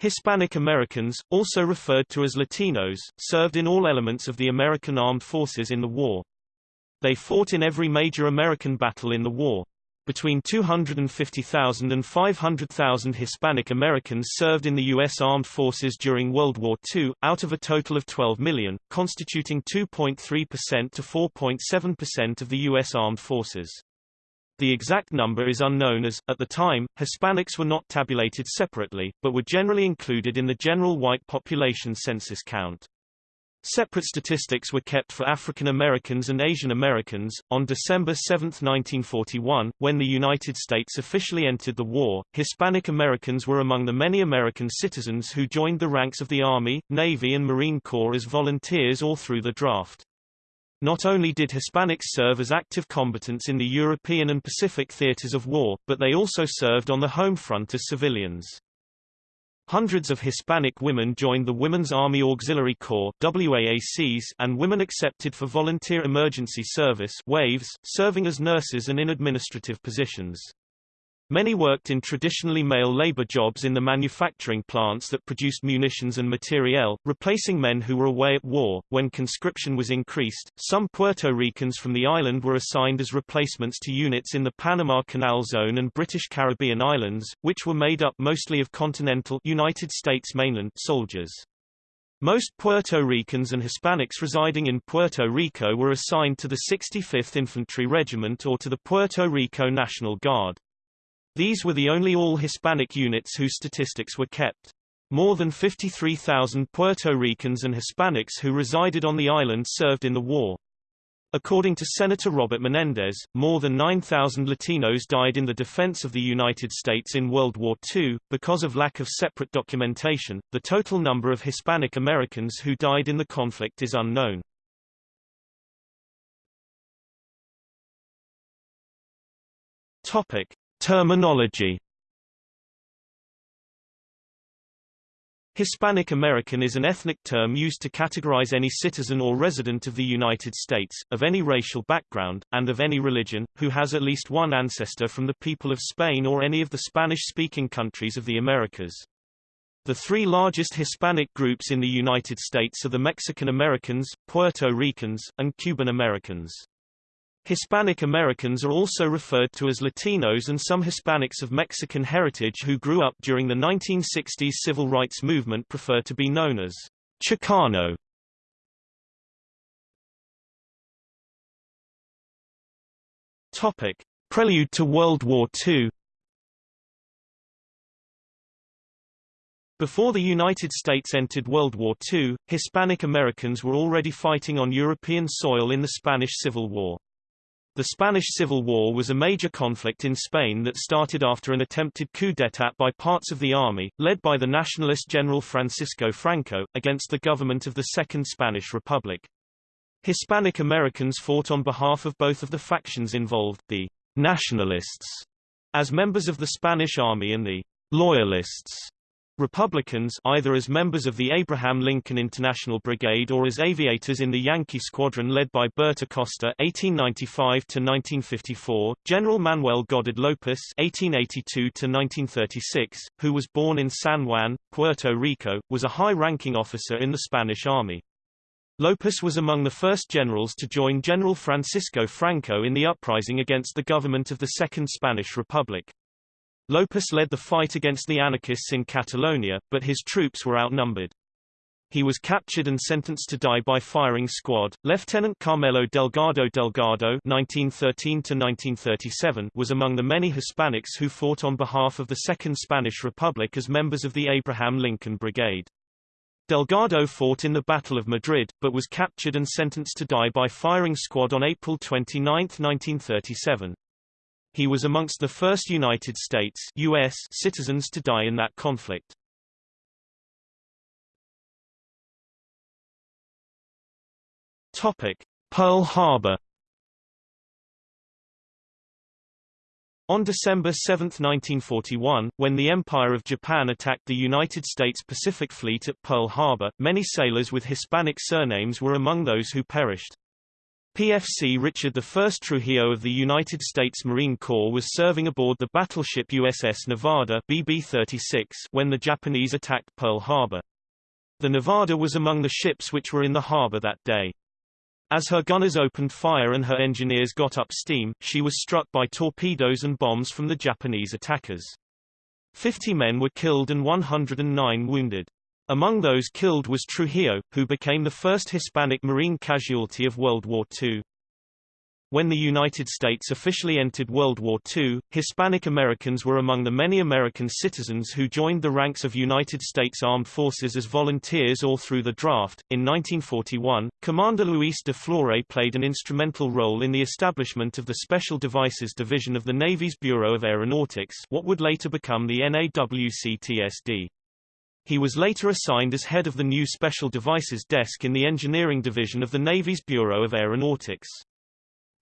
Hispanic Americans, also referred to as Latinos, served in all elements of the American armed forces in the war. They fought in every major American battle in the war. Between 250,000 and 500,000 Hispanic Americans served in the U.S. Armed Forces during World War II, out of a total of 12 million, constituting 2.3% to 4.7% of the U.S. Armed Forces. The exact number is unknown as, at the time, Hispanics were not tabulated separately, but were generally included in the general white population census count. Separate statistics were kept for African Americans and Asian Americans. On December 7, 1941, when the United States officially entered the war, Hispanic Americans were among the many American citizens who joined the ranks of the Army, Navy and Marine Corps as volunteers or through the draft. Not only did Hispanics serve as active combatants in the European and Pacific theaters of war, but they also served on the home front as civilians. Hundreds of Hispanic women joined the Women's Army Auxiliary Corps WAACs and women accepted for Volunteer Emergency Service WAVES, serving as nurses and in administrative positions. Many worked in traditionally male labor jobs in the manufacturing plants that produced munitions and materiel, replacing men who were away at war. When conscription was increased, some Puerto Ricans from the island were assigned as replacements to units in the Panama Canal Zone and British Caribbean islands, which were made up mostly of continental United States mainland soldiers. Most Puerto Ricans and Hispanics residing in Puerto Rico were assigned to the 65th Infantry Regiment or to the Puerto Rico National Guard. These were the only all-Hispanic units whose statistics were kept. More than 53,000 Puerto Ricans and Hispanics who resided on the island served in the war. According to Senator Robert Menendez, more than 9,000 Latinos died in the defense of the United States in World War II. Because of lack of separate documentation, the total number of Hispanic Americans who died in the conflict is unknown. Topic: Terminology Hispanic American is an ethnic term used to categorize any citizen or resident of the United States, of any racial background, and of any religion, who has at least one ancestor from the people of Spain or any of the Spanish-speaking countries of the Americas. The three largest Hispanic groups in the United States are the Mexican Americans, Puerto Ricans, and Cuban Americans. Hispanic Americans are also referred to as Latinos and some Hispanics of Mexican heritage who grew up during the 1960s civil rights movement prefer to be known as Chicano. Topic: Prelude to World War II. Before the United States entered World War II, Hispanic Americans were already fighting on European soil in the Spanish Civil War. The Spanish Civil War was a major conflict in Spain that started after an attempted coup d'état by parts of the army, led by the nationalist General Francisco Franco, against the government of the Second Spanish Republic. Hispanic Americans fought on behalf of both of the factions involved, the nationalists, as members of the Spanish army and the loyalists, Republicans either as members of the Abraham Lincoln International Brigade or as aviators in the Yankee Squadron led by Bert Acosta (1895–1954), General Manuel Goded Llopis (1882–1936), who was born in San Juan, Puerto Rico, was a high-ranking officer in the Spanish Army. Lopez was among the first generals to join General Francisco Franco in the uprising against the government of the Second Spanish Republic. Lopez led the fight against the anarchists in Catalonia, but his troops were outnumbered. He was captured and sentenced to die by firing squad. Lieutenant Carmelo Delgado Delgado (1913–1937) was among the many Hispanics who fought on behalf of the Second Spanish Republic as members of the Abraham Lincoln Brigade. Delgado fought in the Battle of Madrid, but was captured and sentenced to die by firing squad on April 29, 1937. He was amongst the first United States US citizens to die in that conflict. Topic: Pearl Harbor. On December 7, 1941, when the Empire of Japan attacked the United States Pacific Fleet at Pearl Harbor, many sailors with Hispanic surnames were among those who perished. PFC Richard I Trujillo of the United States Marine Corps was serving aboard the battleship USS Nevada BB-36 when the Japanese attacked Pearl Harbor. The Nevada was among the ships which were in the harbor that day. As her gunners opened fire and her engineers got up steam, she was struck by torpedoes and bombs from the Japanese attackers. Fifty men were killed and 109 wounded. Among those killed was Trujillo, who became the first Hispanic Marine casualty of World War II. When the United States officially entered World War II, Hispanic Americans were among the many American citizens who joined the ranks of United States Armed Forces as volunteers or through the draft. In 1941, Commander Luis de Florez played an instrumental role in the establishment of the Special Devices Division of the Navy's Bureau of Aeronautics, what would later become the NAWCTSD. He was later assigned as head of the new Special Devices Desk in the Engineering Division of the Navy's Bureau of Aeronautics.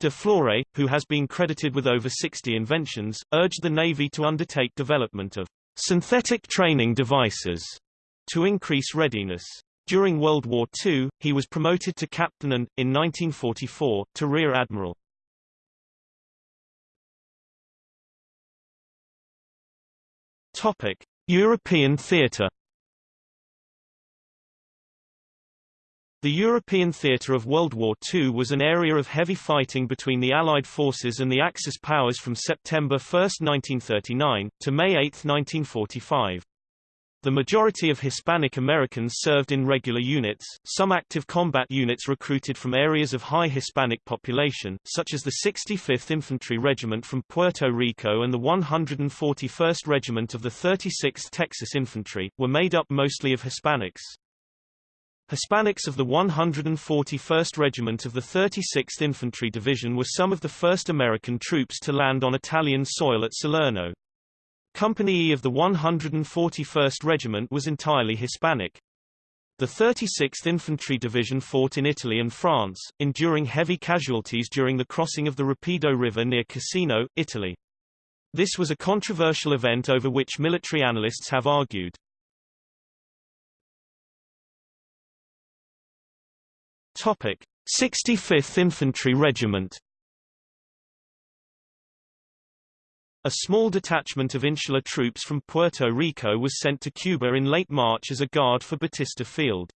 De Florez, who has been credited with over 60 inventions, urged the Navy to undertake development of synthetic training devices to increase readiness. During World War II, he was promoted to captain and, in 1944, to rear admiral. Topic: European theatre The European theatre of World War II was an area of heavy fighting between the Allied forces and the Axis powers from September 1, 1939, to May 8, 1945. The majority of Hispanic Americans served in regular units, some active combat units recruited from areas of high Hispanic population, such as the 65th Infantry Regiment from Puerto Rico and the 141st Regiment of the 36th Texas Infantry, were made up mostly of Hispanics. Hispanics of the 141st Regiment of the 36th Infantry Division were some of the first American troops to land on Italian soil at Salerno. Company E of the 141st Regiment was entirely Hispanic. The 36th Infantry Division fought in Italy and France, enduring heavy casualties during the crossing of the Rapido River near Cassino, Italy. This was a controversial event over which military analysts have argued. Topic: 65th Infantry Regiment. A small detachment of insular troops from Puerto Rico was sent to Cuba in late March as a guard for Batista Field.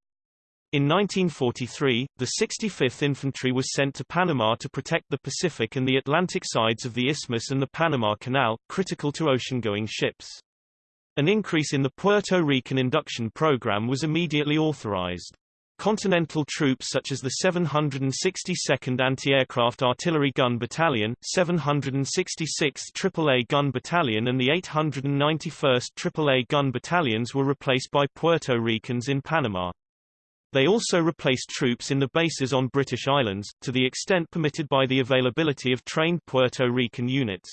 In 1943, the 65th Infantry was sent to Panama to protect the Pacific and the Atlantic sides of the Isthmus and the Panama Canal, critical to ocean-going ships. An increase in the Puerto Rican induction program was immediately authorized. Continental troops such as the 762nd Anti-Aircraft Artillery Gun Battalion, 766th AAA Gun Battalion and the 891st AAA Gun Battalions were replaced by Puerto Ricans in Panama. They also replaced troops in the bases on British islands, to the extent permitted by the availability of trained Puerto Rican units.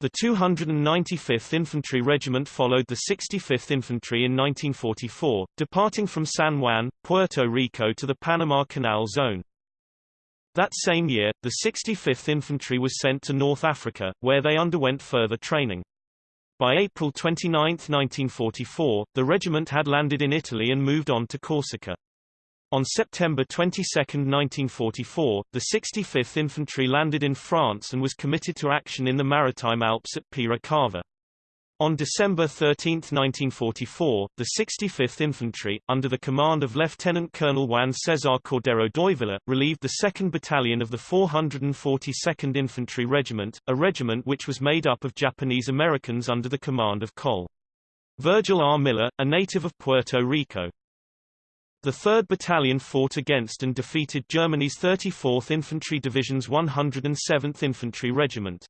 The 295th Infantry Regiment followed the 65th Infantry in 1944, departing from San Juan, Puerto Rico to the Panama Canal Zone. That same year, the 65th Infantry was sent to North Africa, where they underwent further training. By April 29, 1944, the regiment had landed in Italy and moved on to Corsica. On September 22, 1944, the 65th Infantry landed in France and was committed to action in the Maritime Alps at Peira Cava. On December 13, 1944, the 65th Infantry, under the command of Lieutenant Colonel Juan Cesar Cordero Davila, relieved the 2nd Battalion of the 442nd Infantry Regiment, a regiment which was made up of Japanese Americans under the command of Col. Virgil R. Miller, a native of Puerto Rico. The 3rd Battalion fought against and defeated Germany's 34th Infantry Division's 107th Infantry Regiment.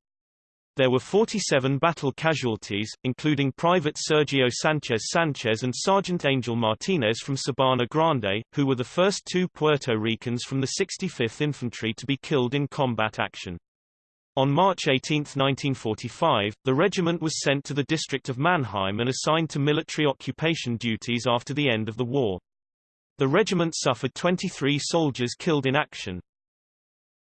There were 47 battle casualties, including Private Sergio Sanchez Sanchez and Sergeant Angel Martinez from Sabana Grande, who were the first two Puerto Ricans from the 65th Infantry to be killed in combat action. On March 18, 1945, the regiment was sent to the district of Mannheim and assigned to military occupation duties after the end of the war. The regiment suffered 23 soldiers killed in action.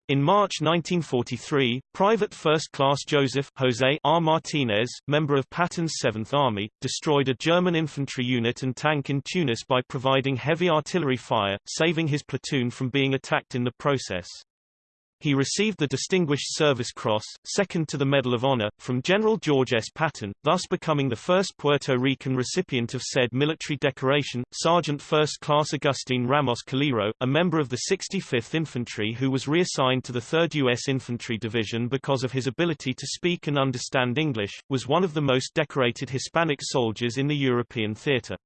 In March 1943, Private First Class Joseph Jose R. Martinez, member of Patton's 7th Army, destroyed a German infantry unit and tank in Tunis by providing heavy artillery fire, saving his platoon from being attacked in the process. He received the Distinguished Service Cross, second to the Medal of Honor, from General George S. Patton, thus becoming the first Puerto Rican recipient of said military decoration. Sergeant First Class Agustin Ramos Calero, a member of the 65th Infantry who was reassigned to the 3rd U.S. Infantry Division because of his ability to speak and understand English, was one of the most decorated Hispanic soldiers in the European theater.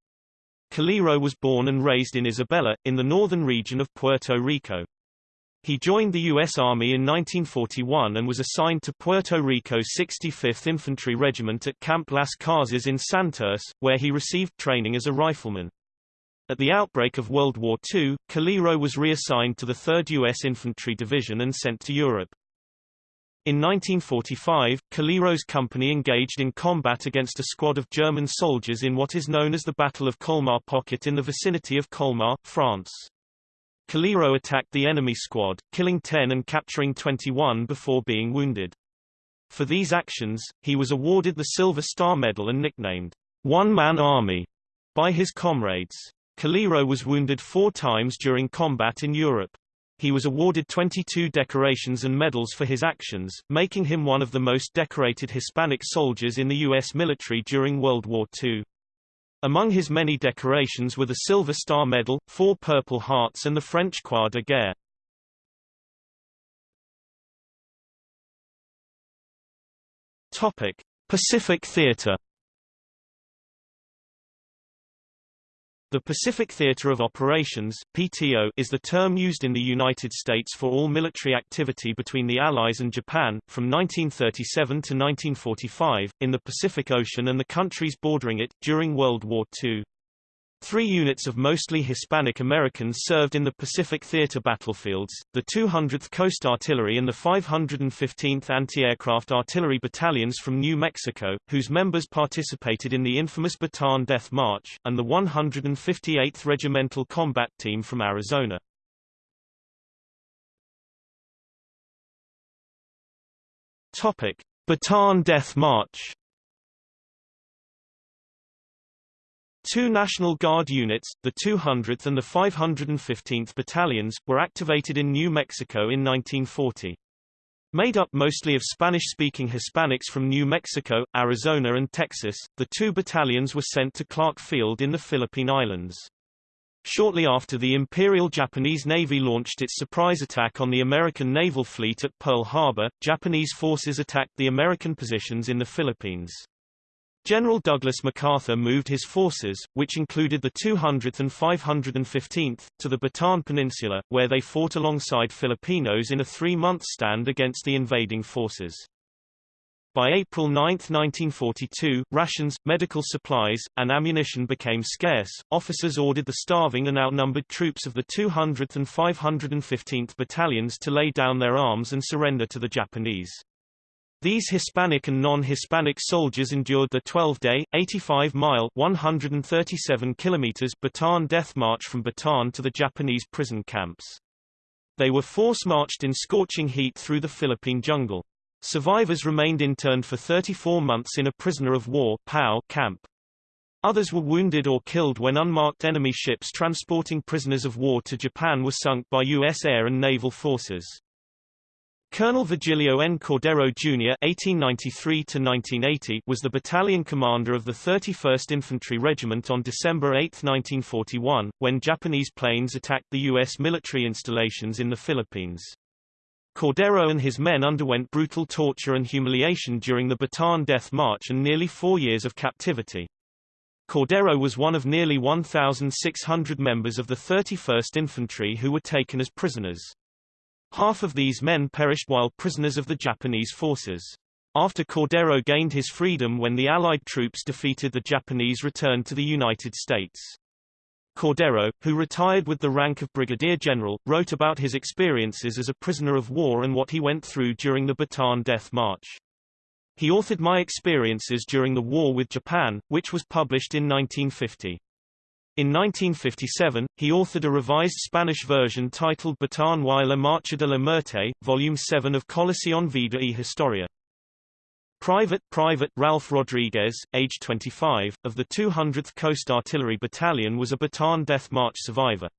Calero was born and raised in Isabela, in the northern region of Puerto Rico. He joined the U.S. Army in 1941 and was assigned to Puerto Rico's 65th Infantry Regiment at Camp Las Casas in Santurce, where he received training as a rifleman. At the outbreak of World War II, Calero was reassigned to the 3rd U.S. Infantry Division and sent to Europe. In 1945, Calero's company engaged in combat against a squad of German soldiers in what is known as the Battle of Colmar Pocket in the vicinity of Colmar, France. Calero attacked the enemy squad, killing 10 and capturing 21 before being wounded. For these actions, he was awarded the Silver Star Medal and nicknamed One-Man Army by his comrades. Calero was wounded four times during combat in Europe. He was awarded 22 decorations and medals for his actions, making him one of the most decorated Hispanic soldiers in the U.S. military during World War II. Among his many decorations were the Silver Star Medal, four Purple Hearts and the French Croix de Guerre. Pacific Theater The Pacific Theater of Operations PTO, is the term used in the United States for all military activity between the Allies and Japan, from 1937 to 1945, in the Pacific Ocean and the countries bordering it, during World War II. Three units of mostly Hispanic Americans served in the Pacific Theater battlefields, the 200th Coast Artillery and the 515th Anti-Aircraft Artillery Battalions from New Mexico, whose members participated in the infamous Bataan Death March, and the 158th Regimental Combat Team from Arizona. Topic: Bataan Death March Two National Guard units, the 200th and the 515th Battalions, were activated in New Mexico in 1940. Made up mostly of Spanish-speaking Hispanics from New Mexico, Arizona and Texas, the two battalions were sent to Clark Field in the Philippine Islands. Shortly after the Imperial Japanese Navy launched its surprise attack on the American naval fleet at Pearl Harbor, Japanese forces attacked the American positions in the Philippines. General Douglas MacArthur moved his forces, which included the 200th and 515th, to the Bataan Peninsula, where they fought alongside Filipinos in a three-month stand against the invading forces. By April 9, 1942, rations, medical supplies, and ammunition became scarce. Officers ordered the starving and outnumbered troops of the 200th and 515th battalions to lay down their arms and surrender to the Japanese. These Hispanic and non-Hispanic soldiers endured the 12-day, 85-mile (137 kilometers) Bataan death march from Bataan to the Japanese prison camps. They were force-marched in scorching heat through the Philippine jungle. Survivors remained interned for 34 months in a prisoner of war POW camp. Others were wounded or killed when unmarked enemy ships transporting prisoners of war to Japan were sunk by U.S. air and naval forces. Colonel Virgilio N. Cordero, Jr. (1893–1980) was the battalion commander of the 31st Infantry Regiment on December 8, 1941, when Japanese planes attacked the U.S. military installations in the Philippines. Cordero and his men underwent brutal torture and humiliation during the Bataan Death March and nearly four years of captivity. Cordero was one of nearly 1,600 members of the 31st Infantry who were taken as prisoners. Half of these men perished while prisoners of the Japanese forces. After Cordero gained his freedom when the Allied troops defeated the Japanese returned to the United States. Cordero, who retired with the rank of brigadier general, wrote about his experiences as a prisoner of war and what he went through during the Bataan Death March. He authored My Experiences During the War with Japan, which was published in 1950. In 1957, he authored a revised Spanish version titled Bataan y la Marcha de la Muerte, Volume 7 of Colección Vida y Historia. Private Private Ralph Rodriguez, age 25, of the 200th Coast Artillery Battalion was a Bataan Death March survivor.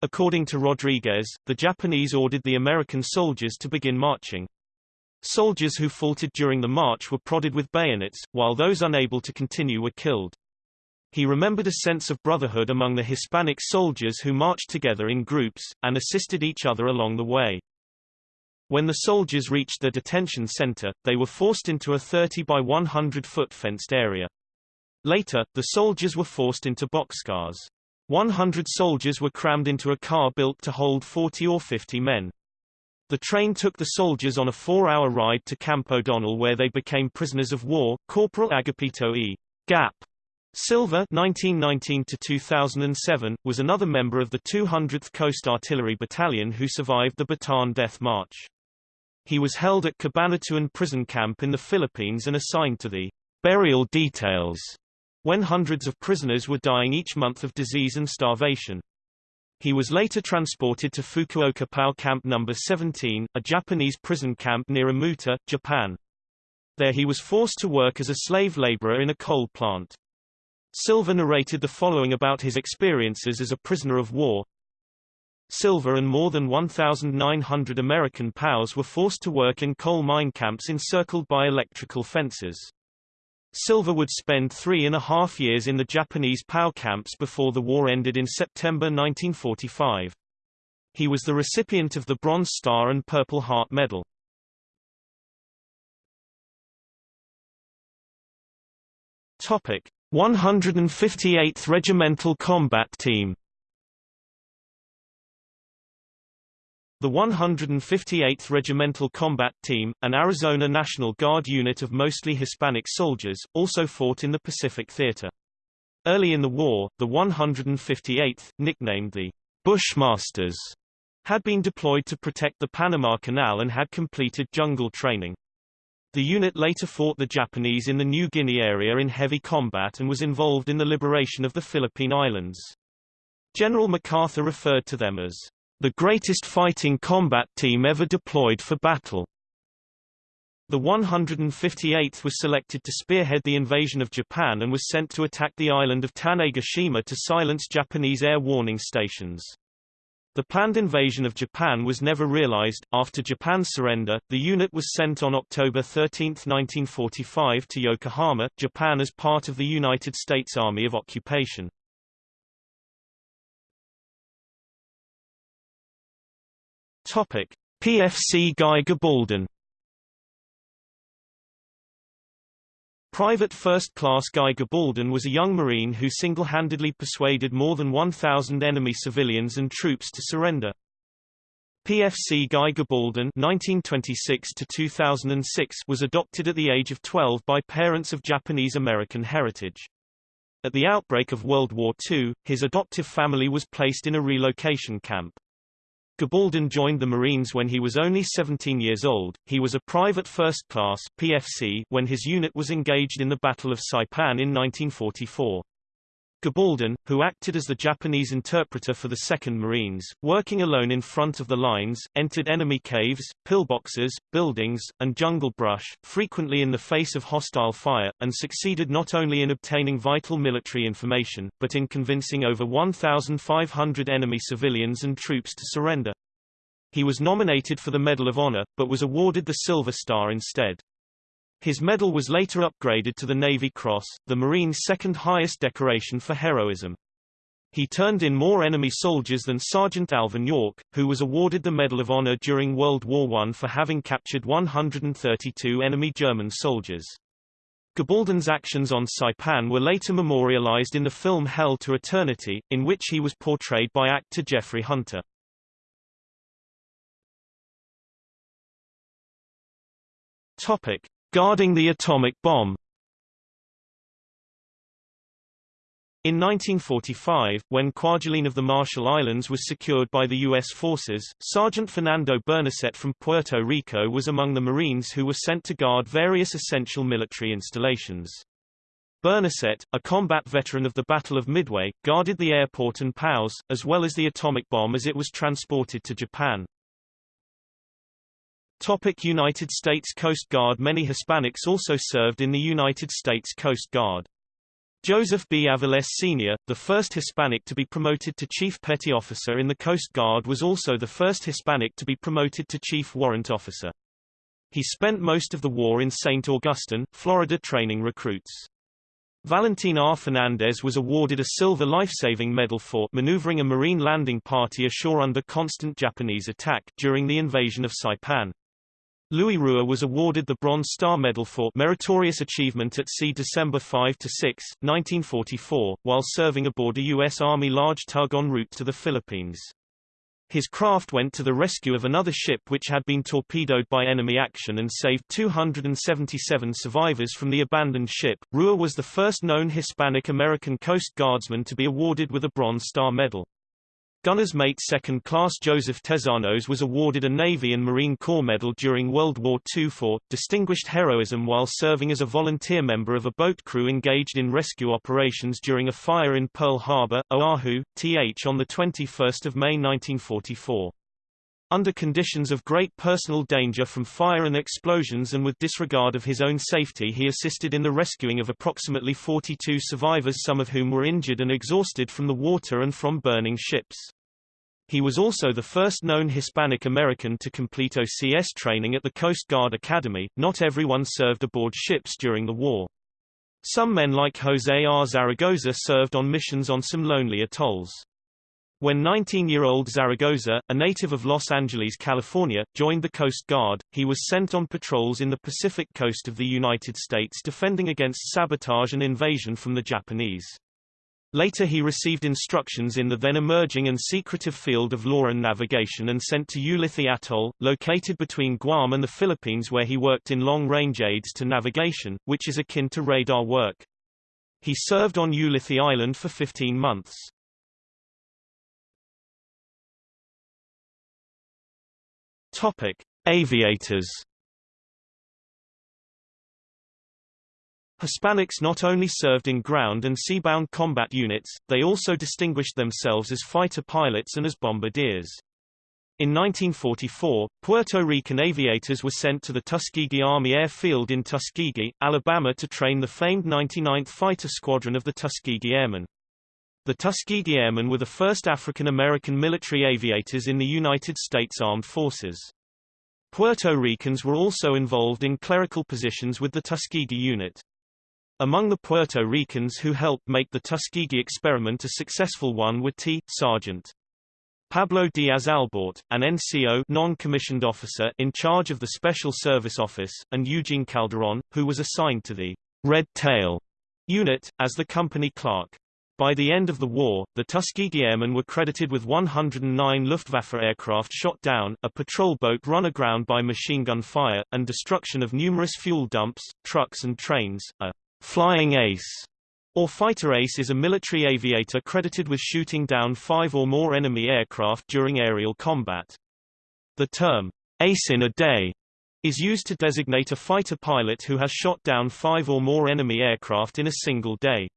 According to Rodriguez, the Japanese ordered the American soldiers to begin marching. Soldiers who faltered during the march were prodded with bayonets, while those unable to continue were killed. He remembered a sense of brotherhood among the Hispanic soldiers who marched together in groups, and assisted each other along the way. When the soldiers reached the detention center, they were forced into a 30 by 100 foot fenced area. Later, the soldiers were forced into boxcars. 100 soldiers were crammed into a car built to hold 40 or 50 men. The train took the soldiers on a four-hour ride to Camp O'Donnell where they became prisoners of war. Corporal Agapito E. Gap Silva 1919 was another member of the 200th Coast Artillery Battalion who survived the Bataan Death March. He was held at Cabanatuan prison camp in the Philippines and assigned to the burial details when hundreds of prisoners were dying each month of disease and starvation. He was later transported to Fukuoka POW Camp No. 17, a Japanese prison camp near Omuta, Japan. There he was forced to work as a slave laborer in a coal plant. Silva narrated the following about his experiences as a prisoner of war. Silva and more than 1,900 American POWs were forced to work in coal mine camps encircled by electrical fences. Silva would spend three and a half years in the Japanese POW camps before the war ended in September 1945. He was the recipient of the Bronze Star and Purple Heart Medal. Topic: 158th Regimental Combat Team The 158th Regimental Combat Team, an Arizona National Guard unit of mostly Hispanic soldiers, also fought in the Pacific Theater. Early in the war, the 158th, nicknamed the Bushmasters, had been deployed to protect the Panama Canal and had completed jungle training. The unit later fought the Japanese in the New Guinea area in heavy combat and was involved in the liberation of the Philippine Islands. General MacArthur referred to them as the greatest fighting combat team ever deployed for battle. The 158th was selected to spearhead the invasion of Japan and was sent to attack the island of Tanegashima to silence Japanese air warning stations. The planned invasion of Japan was never realized. After Japan's surrender, the unit was sent on October 13, 1945 to Yokohama, Japan as part of the United States Army of Occupation. Topic: PFC Guy Gabaldon Private First Class Guy Gabaldon was a young Marine who single-handedly persuaded more than 1,000 enemy civilians and troops to surrender. PFC Guy Gabaldon (1926–2006) was adopted at the age of 12 by parents of Japanese-American heritage. At the outbreak of World War II, his adoptive family was placed in a relocation camp. Gabaldon joined the Marines when he was only 17 years old. He was a private first class PFC when his unit was engaged in the Battle of Saipan in 1944. Gabaldon, who acted as the Japanese interpreter for the 2nd Marines, working alone in front of the lines, entered enemy caves, pillboxes, buildings, and jungle brush, frequently in the face of hostile fire, and succeeded not only in obtaining vital military information, but in convincing over 1,500 enemy civilians and troops to surrender. He was nominated for the Medal of Honor, but was awarded the Silver Star instead. His medal was later upgraded to the Navy Cross, the Marine's second highest decoration for heroism. He turned in more enemy soldiers than Sergeant Alvin York, who was awarded the Medal of Honor during World War I for having captured 132 enemy German soldiers. Gabaldon's actions on Saipan were later memorialized in the film Hell to Eternity, in which he was portrayed by actor Jeffrey Hunter. Topic: Guarding the atomic bomb In 1945, when Kwajalein of the Marshall Islands was secured by the U.S. forces, Sergeant Fernando Bernacet from Puerto Rico was among the Marines who were sent to guard various essential military installations. Bernacet, a combat veteran of the Battle of Midway, guarded the airport and POWs, as well as the atomic bomb as it was transported to Japan. Topic United States Coast Guard Many Hispanics also served in the United States Coast Guard. Joseph B. Aviles Sr., the first Hispanic to be promoted to Chief Petty Officer in the Coast Guard was also the first Hispanic to be promoted to Chief Warrant Officer. He spent most of the war in St. Augustine, Florida training recruits. Valentin R. Fernandez was awarded a Silver Life-Saving Medal for maneuvering a Marine landing party ashore under constant Japanese attack during the invasion of Saipan. Louis Rua was awarded the Bronze Star Medal for Meritorious Achievement at Sea December 5–6, 1944, while serving aboard a U.S. Army large tug en route to the Philippines. His craft went to the rescue of another ship which had been torpedoed by enemy action and saved 277 survivors from the abandoned ship. Rua was the first known Hispanic American Coast Guardsman to be awarded with a Bronze Star Medal. Gunner's mate second class Joseph Tezanos was awarded a Navy and Marine Corps medal during World War II for distinguished heroism while serving as a volunteer member of a boat crew engaged in rescue operations during a fire in Pearl Harbor, Oahu, TH on 21 May 1944. Under conditions of great personal danger from fire and explosions and with disregard of his own safety he assisted in the rescuing of approximately 42 survivors some of whom were injured and exhausted from the water and from burning ships. He was also the first known Hispanic American to complete OCS training at the Coast Guard Academy. Not everyone served aboard ships during the war. Some men like Jose R. Zaragoza served on missions on some lonely atolls. When 19-year-old Zaragoza, a native of Los Angeles, California, joined the Coast Guard, he was sent on patrols in the Pacific coast of the United States defending against sabotage and invasion from the Japanese. Later he received instructions in the then emerging and secretive field of LORAN navigation and sent to Ulithi Atoll, located between Guam and the Philippines where he worked in long-range aids to navigation, which is akin to radar work. He served on Ulithi Island for 15 months. Topic: Aviators Hispanics not only served in ground and seabound combat units, they also distinguished themselves as fighter pilots and as bombardiers. In 1944, Puerto Rican aviators were sent to the Tuskegee Army Airfield in Tuskegee, Alabama to train the famed 99th Fighter Squadron of the Tuskegee Airmen. The Tuskegee Airmen were the first African-American military aviators in the United States Armed Forces. Puerto Ricans were also involved in clerical positions with the Tuskegee unit. Among the Puerto Ricans who helped make the Tuskegee experiment a successful one were T. Sergeant Pablo Diaz Albort, an NCO non-commissioned officer in charge of the Special Service Office, and Eugene Calderon, who was assigned to the Red Tail unit, as the company clerk. By the end of the war, the Tuskegee Airmen were credited with 109 Luftwaffe aircraft shot down, a patrol boat run aground by machine gun fire, and destruction of numerous fuel dumps, trucks and trains, a Flying Ace or Fighter Ace is a military aviator credited with shooting down five or more enemy aircraft during aerial combat. The term, ace in a day, is used to designate a fighter pilot who has shot down five or more enemy aircraft in a single day.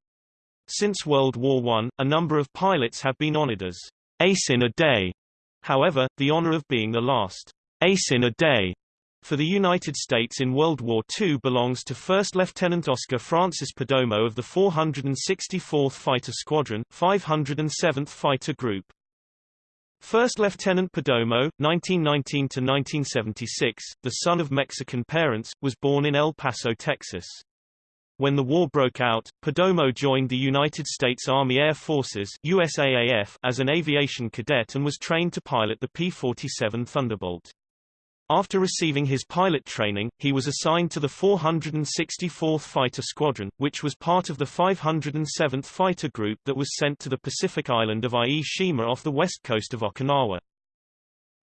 Since World War I, a number of pilots have been honored as ace in a day. However, the honor of being the last ace in a day for the United States in World War II belongs to First Lieutenant Oscar Francis Perdomo of the 464th Fighter Squadron, 507th Fighter Group. First Lieutenant Perdomo, 1919–1976, the son of Mexican parents, was born in El Paso, Texas. When the war broke out, Perdomo joined the United States Army Air Forces USAAF as an aviation cadet and was trained to pilot the P-47 Thunderbolt. After receiving his pilot training, he was assigned to the 464th Fighter Squadron, which was part of the 507th Fighter Group that was sent to the Pacific island of Ie Shima off the west coast of Okinawa.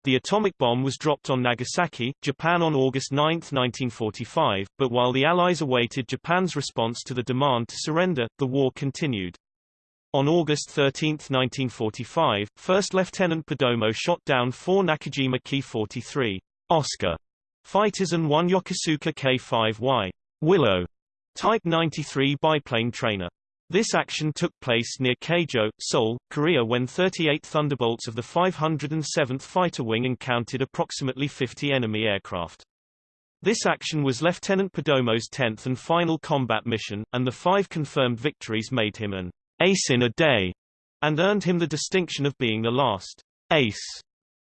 The atomic bomb was dropped on Nagasaki, Japan on August 9, 1945, but while the Allies awaited Japan's response to the demand to surrender, the war continued. On August 13, 1945, First Lieutenant Perdomo shot down four Nakajima Ki-43 Oscar fighters and one Yokosuka K-5Y Willow Type 93 biplane trainer. This action took place near Keijo, Seoul, Korea when 38 Thunderbolts of the 507th Fighter Wing encountered approximately 50 enemy aircraft. This action was Lieutenant Perdomo's tenth and final combat mission, and the five confirmed victories made him an ace in a day, and earned him the distinction of being the last ace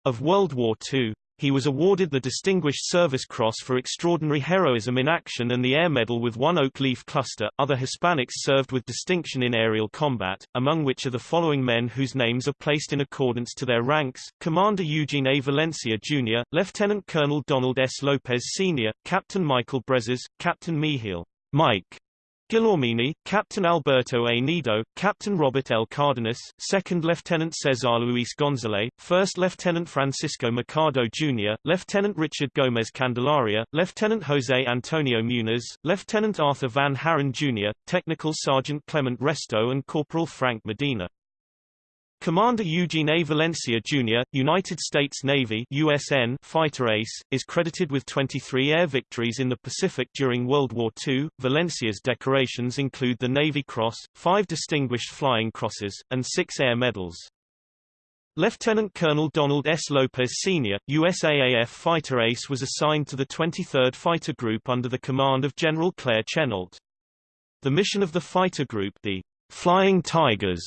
of World War II. He was awarded the Distinguished Service Cross for extraordinary heroism in action and the Air Medal with one oak leaf cluster. Other Hispanics served with distinction in aerial combat, among which are the following men whose names are placed in accordance to their ranks: Commander Eugene A. Valencia Jr., Lieutenant Colonel Donald S. Lopez Sr., Captain Michael Brezes, Captain Mihiel Mike Gilormini, Captain Alberto A. Nido, Captain Robert L. Cardenas, Second Lieutenant Cesar Luis Gonzalez, First Lieutenant Francisco Mercado Jr., Lieutenant Richard Gomez Candelaria, Lieutenant Jose Antonio Muniz, Lieutenant Arthur Van Haren Jr., Technical Sergeant Clement Resto and Corporal Frank Medina. Commander Eugene A. Valencia, Jr., United States Navy USN fighter ace, is credited with 23 air victories in the Pacific during World War II. Valencia's decorations include the Navy Cross, five Distinguished Flying Crosses, and six Air Medals. Lieutenant Colonel Donald S. Lopez Sr., USAAF fighter ace was assigned to the 23rd Fighter Group under the command of General Claire Chennault. The mission of the fighter group the Flying Tigers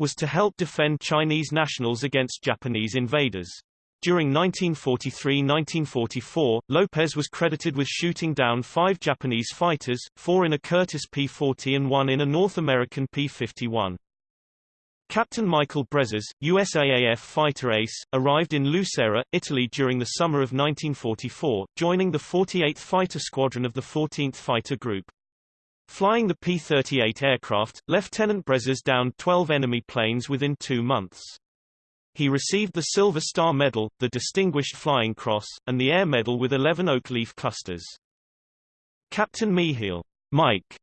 was to help defend Chinese nationals against Japanese invaders. During 1943–1944, Lopez was credited with shooting down five Japanese fighters, four in a Curtiss P-40 and one in a North American P-51. Captain Michael Brezes, USAAF fighter ace, arrived in Lucera, Italy during the summer of 1944, joining the 48th Fighter Squadron of the 14th Fighter Group. Flying the P-38 aircraft, Lieutenant Brezes downed 12 enemy planes within two months. He received the Silver Star Medal, the Distinguished Flying Cross, and the Air Medal with 11 oak leaf clusters. Captain Mihiel Mike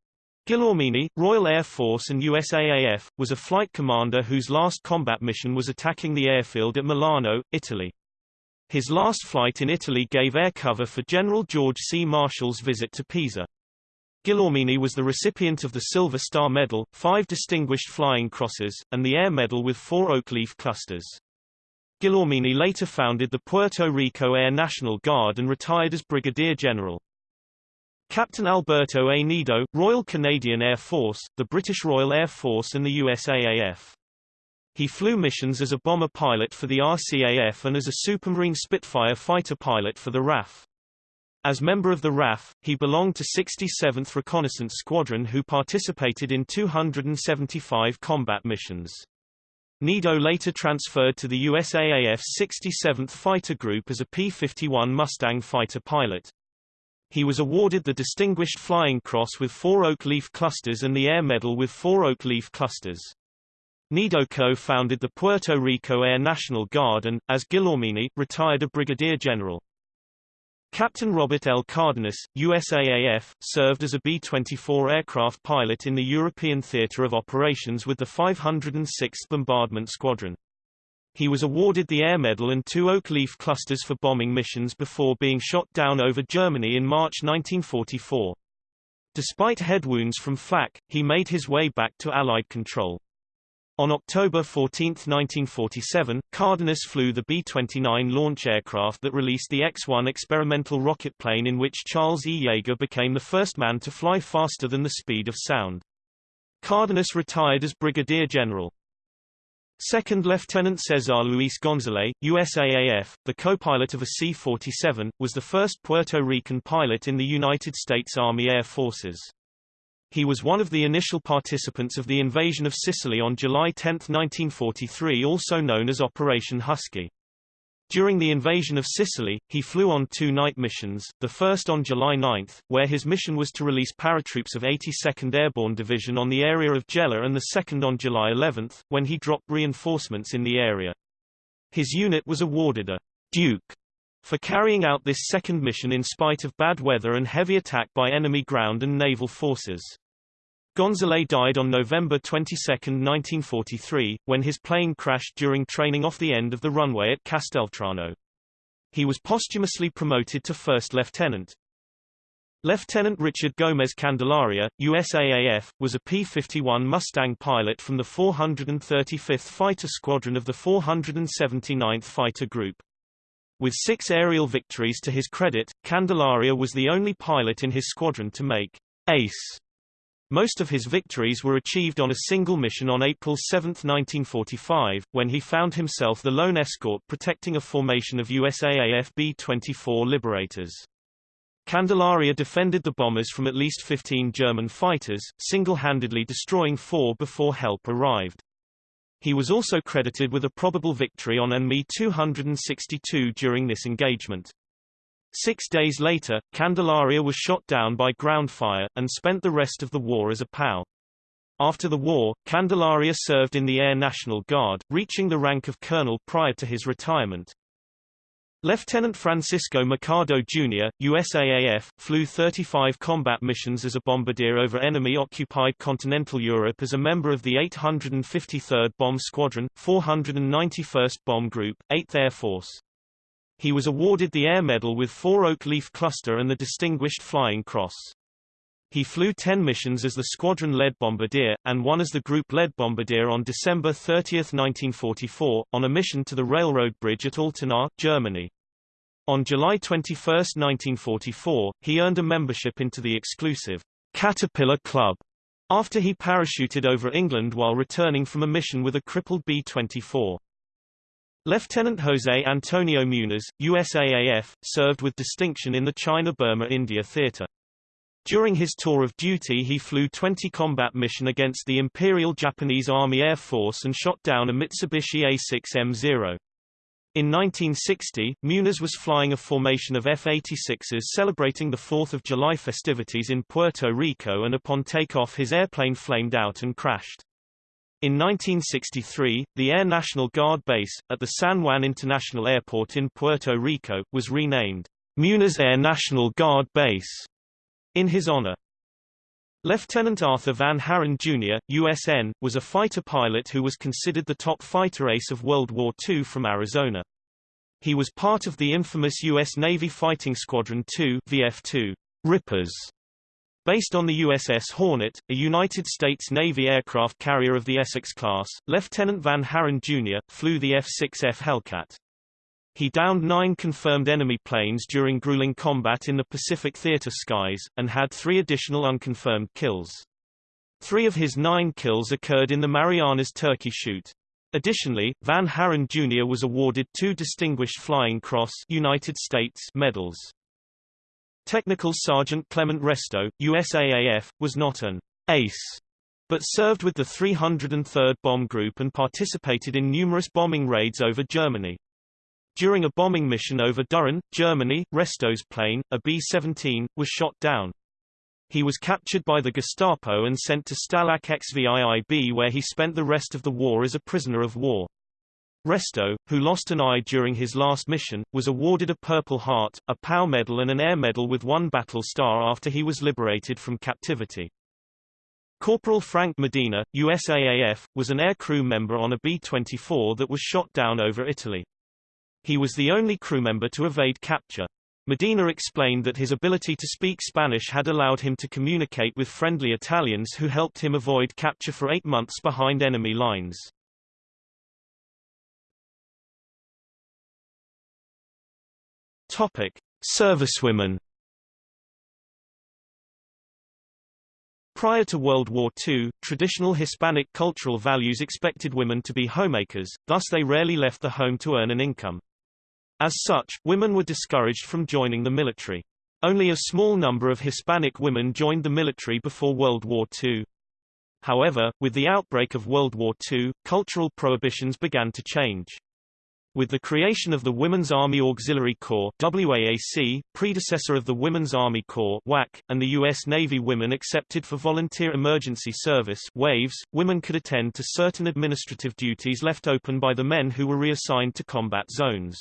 Gilormini, Royal Air Force and USAAF, was a flight commander whose last combat mission was attacking the airfield at Milano, Italy. His last flight in Italy gave air cover for General George C. Marshall's visit to Pisa. Gilormini was the recipient of the Silver Star Medal, five Distinguished Flying Crosses, and the Air Medal with four oak leaf clusters. Gilormini later founded the Puerto Rico Air National Guard and retired as Brigadier General. Captain Alberto A. Nido, Royal Canadian Air Force, the British Royal Air Force and the USAAF. He flew missions as a bomber pilot for the RCAF and as a Supermarine Spitfire fighter pilot for the RAF. As member of the RAF, he belonged to 67th Reconnaissance Squadron who participated in 275 combat missions. Nido later transferred to the USAAF's 67th Fighter Group as a P-51 Mustang fighter pilot. He was awarded the Distinguished Flying Cross with four oak leaf clusters and the Air Medal with four oak leaf clusters. Nido co-founded the Puerto Rico Air National Guard and, as Gilormini, retired a brigadier general. Captain Robert L. Cardenas, USAAF, served as a B-24 aircraft pilot in the European Theatre of Operations with the 506th Bombardment Squadron. He was awarded the Air Medal and two oak leaf clusters for bombing missions before being shot down over Germany in March 1944. Despite head wounds from flak, he made his way back to Allied control. On October 14, 1947, Cardenas flew the B-29 launch aircraft that released the X-1 experimental rocket plane in which Charles E. Yeager became the first man to fly faster than the speed of sound. Cardenas retired as Brigadier General. Second Lieutenant Cesar Luis Gonzalez, USAAF, the co-pilot of a C-47, was the first Puerto Rican pilot in the United States Army Air Forces. He was one of the initial participants of the invasion of Sicily on July 10, 1943 also known as Operation Husky. During the invasion of Sicily, he flew on two night missions, the first on July 9, where his mission was to release paratroops of 82nd Airborne Division on the area of Gela and the second on July 11, when he dropped reinforcements in the area. His unit was awarded a Duke for carrying out this second mission in spite of bad weather and heavy attack by enemy ground and naval forces. Gonzalez died on November 22, 1943, when his plane crashed during training off the end of the runway at Casteltrano. He was posthumously promoted to first lieutenant. Lieutenant Richard Gomez Candelaria, USAAF, was a P-51 Mustang pilot from the 435th Fighter Squadron of the 479th Fighter Group. With six aerial victories to his credit, Candelaria was the only pilot in his squadron to make ace. Most of his victories were achieved on a single mission on April 7, 1945, when he found himself the lone escort protecting a formation of USAAF B-24 Liberators. Candelaria defended the bombers from at least 15 German fighters, single-handedly destroying four before help arrived. He was also credited with a probable victory on AN-Mi 262 during this engagement. Six days later, Candelaria was shot down by ground fire, and spent the rest of the war as a POW. After the war, Candelaria served in the Air National Guard, reaching the rank of colonel prior to his retirement. Lieutenant Francisco Mercado Jr., USAAF, flew 35 combat missions as a bombardier over enemy-occupied continental Europe as a member of the 853rd Bomb Squadron, 491st Bomb Group, 8th Air Force. He was awarded the Air Medal with four Oak Leaf Cluster and the Distinguished Flying Cross. He flew 10 missions as the squadron-led bombardier, and one as the group-led bombardier on December 30, 1944, on a mission to the railroad bridge at Altenahr, Germany. On July 21, 1944, he earned a membership into the exclusive Caterpillar Club after he parachuted over England while returning from a mission with a crippled B-24. Lieutenant Jose Antonio Muniz, USAAF, served with distinction in the China-Burma-India theater. During his tour of duty he flew 20 combat mission against the Imperial Japanese Army Air Force and shot down a Mitsubishi A6M0. In 1960, Muniz was flying a formation of F-86s celebrating the 4th of July festivities in Puerto Rico and upon takeoff his airplane flamed out and crashed. In 1963, the Air National Guard base, at the San Juan International Airport in Puerto Rico, was renamed Muniz Air National Guard Base in his honor. Lieutenant Arthur Van Haren Jr., USN, was a fighter pilot who was considered the top fighter ace of World War II from Arizona. He was part of the infamous U.S. Navy Fighting Squadron 2 VF-2 Rippers, based on the USS Hornet, a United States Navy aircraft carrier of the Essex class. Lieutenant Van Haren Jr. flew the F-6F Hellcat. He downed nine confirmed enemy planes during grueling combat in the Pacific Theater skies, and had three additional unconfirmed kills. Three of his nine kills occurred in the Marianas Turkey shoot. Additionally, Van Haren Jr. was awarded two Distinguished Flying Cross United States medals. Technical Sergeant Clement Resto, USAAF, was not an ace, but served with the 303rd Bomb Group and participated in numerous bombing raids over Germany. During a bombing mission over Düren, Germany, Resto's plane, a B-17, was shot down. He was captured by the Gestapo and sent to Stalag XVIIB where he spent the rest of the war as a prisoner of war. Resto, who lost an eye during his last mission, was awarded a Purple Heart, a POW medal and an Air Medal with one battle star after he was liberated from captivity. Corporal Frank Medina, USAAF, was an aircrew member on a B-24 that was shot down over Italy. He was the only crew member to evade capture. Medina explained that his ability to speak Spanish had allowed him to communicate with friendly Italians who helped him avoid capture for eight months behind enemy lines. Topic. Servicewomen Prior to World War II, traditional Hispanic cultural values expected women to be homemakers, thus they rarely left the home to earn an income. As such, women were discouraged from joining the military. Only a small number of Hispanic women joined the military before World War II. However, with the outbreak of World War II, cultural prohibitions began to change. With the creation of the Women's Army Auxiliary Corps WAAC, predecessor of the Women's Army Corps WAC, and the U.S. Navy women accepted for Volunteer Emergency Service WAVES, women could attend to certain administrative duties left open by the men who were reassigned to combat zones.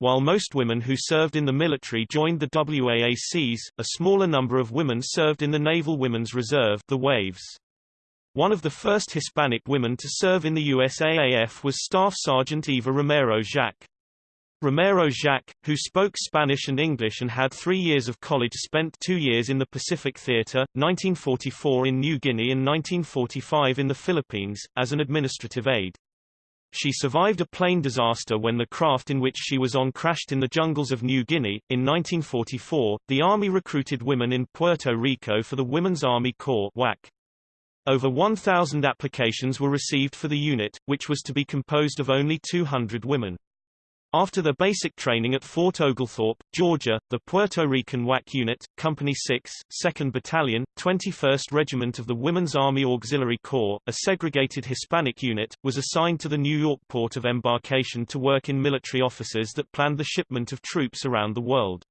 While most women who served in the military joined the WAACs, a smaller number of women served in the Naval Women's Reserve the WAVES. One of the first Hispanic women to serve in the USAAF was Staff Sergeant Eva Romero Jacques. Romero Jacques, who spoke Spanish and English and had three years of college spent two years in the Pacific Theater, 1944 in New Guinea and 1945 in the Philippines, as an administrative aide. She survived a plane disaster when the craft in which she was on crashed in the jungles of New Guinea. In 1944, the Army recruited women in Puerto Rico for the Women's Army Corps WAC. Over 1,000 applications were received for the unit, which was to be composed of only 200 women. After their basic training at Fort Oglethorpe, Georgia, the Puerto Rican WAC Unit, Company 6, 2nd Battalion, 21st Regiment of the Women's Army Auxiliary Corps, a segregated Hispanic unit, was assigned to the New York port of embarkation to work in military offices that planned the shipment of troops around the world.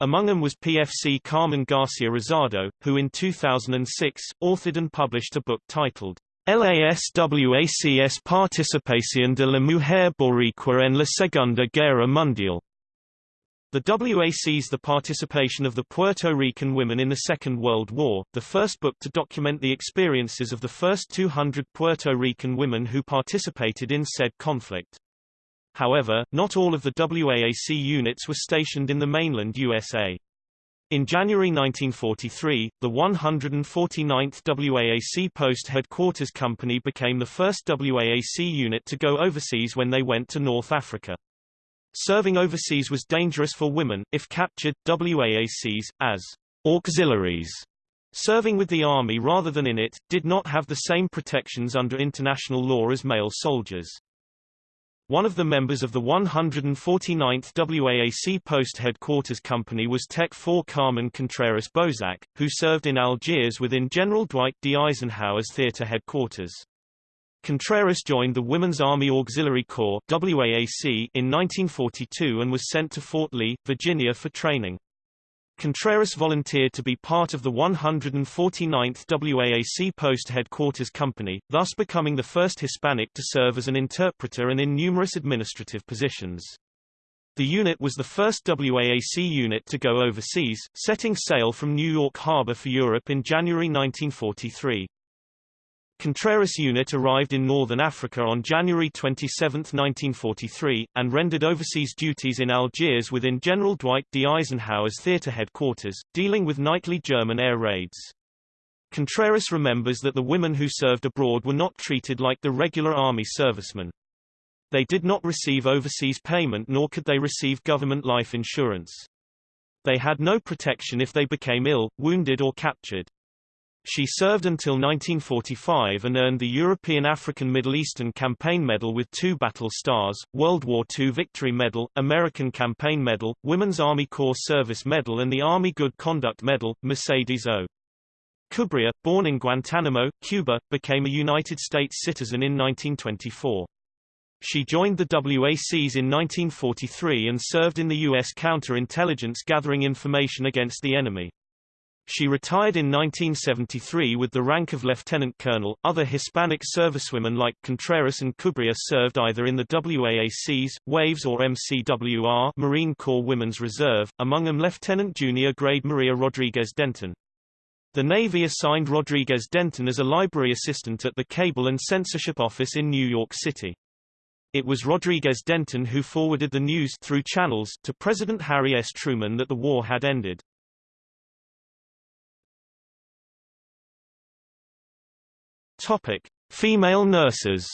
Among them was PFC Carmen Garcia Rosado, who in 2006, authored and published a book titled Las WACs Participación de la Mujer Boricua en la Segunda Guerra Mundial. The WACs The Participation of the Puerto Rican Women in the Second World War, the first book to document the experiences of the first 200 Puerto Rican women who participated in said conflict. However, not all of the WAAC units were stationed in the mainland USA. In January 1943, the 149th WAAC Post Headquarters Company became the first WAAC unit to go overseas when they went to North Africa. Serving overseas was dangerous for women, if captured, WAACs, as auxiliaries, serving with the army rather than in it, did not have the same protections under international law as male soldiers. One of the members of the 149th WAAC Post Headquarters Company was Tech 4 Carmen Contreras Bozak, who served in Algiers within General Dwight D. Eisenhower's theater headquarters. Contreras joined the Women's Army Auxiliary Corps WAAC in 1942 and was sent to Fort Lee, Virginia for training. Contreras volunteered to be part of the 149th WAAC Post Headquarters Company, thus becoming the first Hispanic to serve as an interpreter and in numerous administrative positions. The unit was the first WAAC unit to go overseas, setting sail from New York Harbor for Europe in January 1943. Contreras unit arrived in northern Africa on January 27, 1943, and rendered overseas duties in Algiers within General Dwight D. Eisenhower's theater headquarters, dealing with nightly German air raids. Contreras remembers that the women who served abroad were not treated like the regular army servicemen. They did not receive overseas payment nor could they receive government life insurance. They had no protection if they became ill, wounded or captured. She served until 1945 and earned the European African Middle Eastern Campaign Medal with two battle stars, World War II Victory Medal, American Campaign Medal, Women's Army Corps Service Medal and the Army Good Conduct Medal, Mercedes O. Cubria, born in Guantanamo, Cuba, became a United States citizen in 1924. She joined the WACs in 1943 and served in the U.S. counterintelligence gathering information against the enemy. She retired in 1973 with the rank of lieutenant colonel. Other Hispanic servicewomen like Contreras and Cubria served either in the WAACs, WAVES or MCWR Marine Corps Women's Reserve, among them Lieutenant Junior Grade Maria Rodriguez Denton. The Navy assigned Rodriguez Denton as a library assistant at the Cable and Censorship Office in New York City. It was Rodriguez Denton who forwarded the news through channels to President Harry S. Truman that the war had ended. Topic: Female nurses.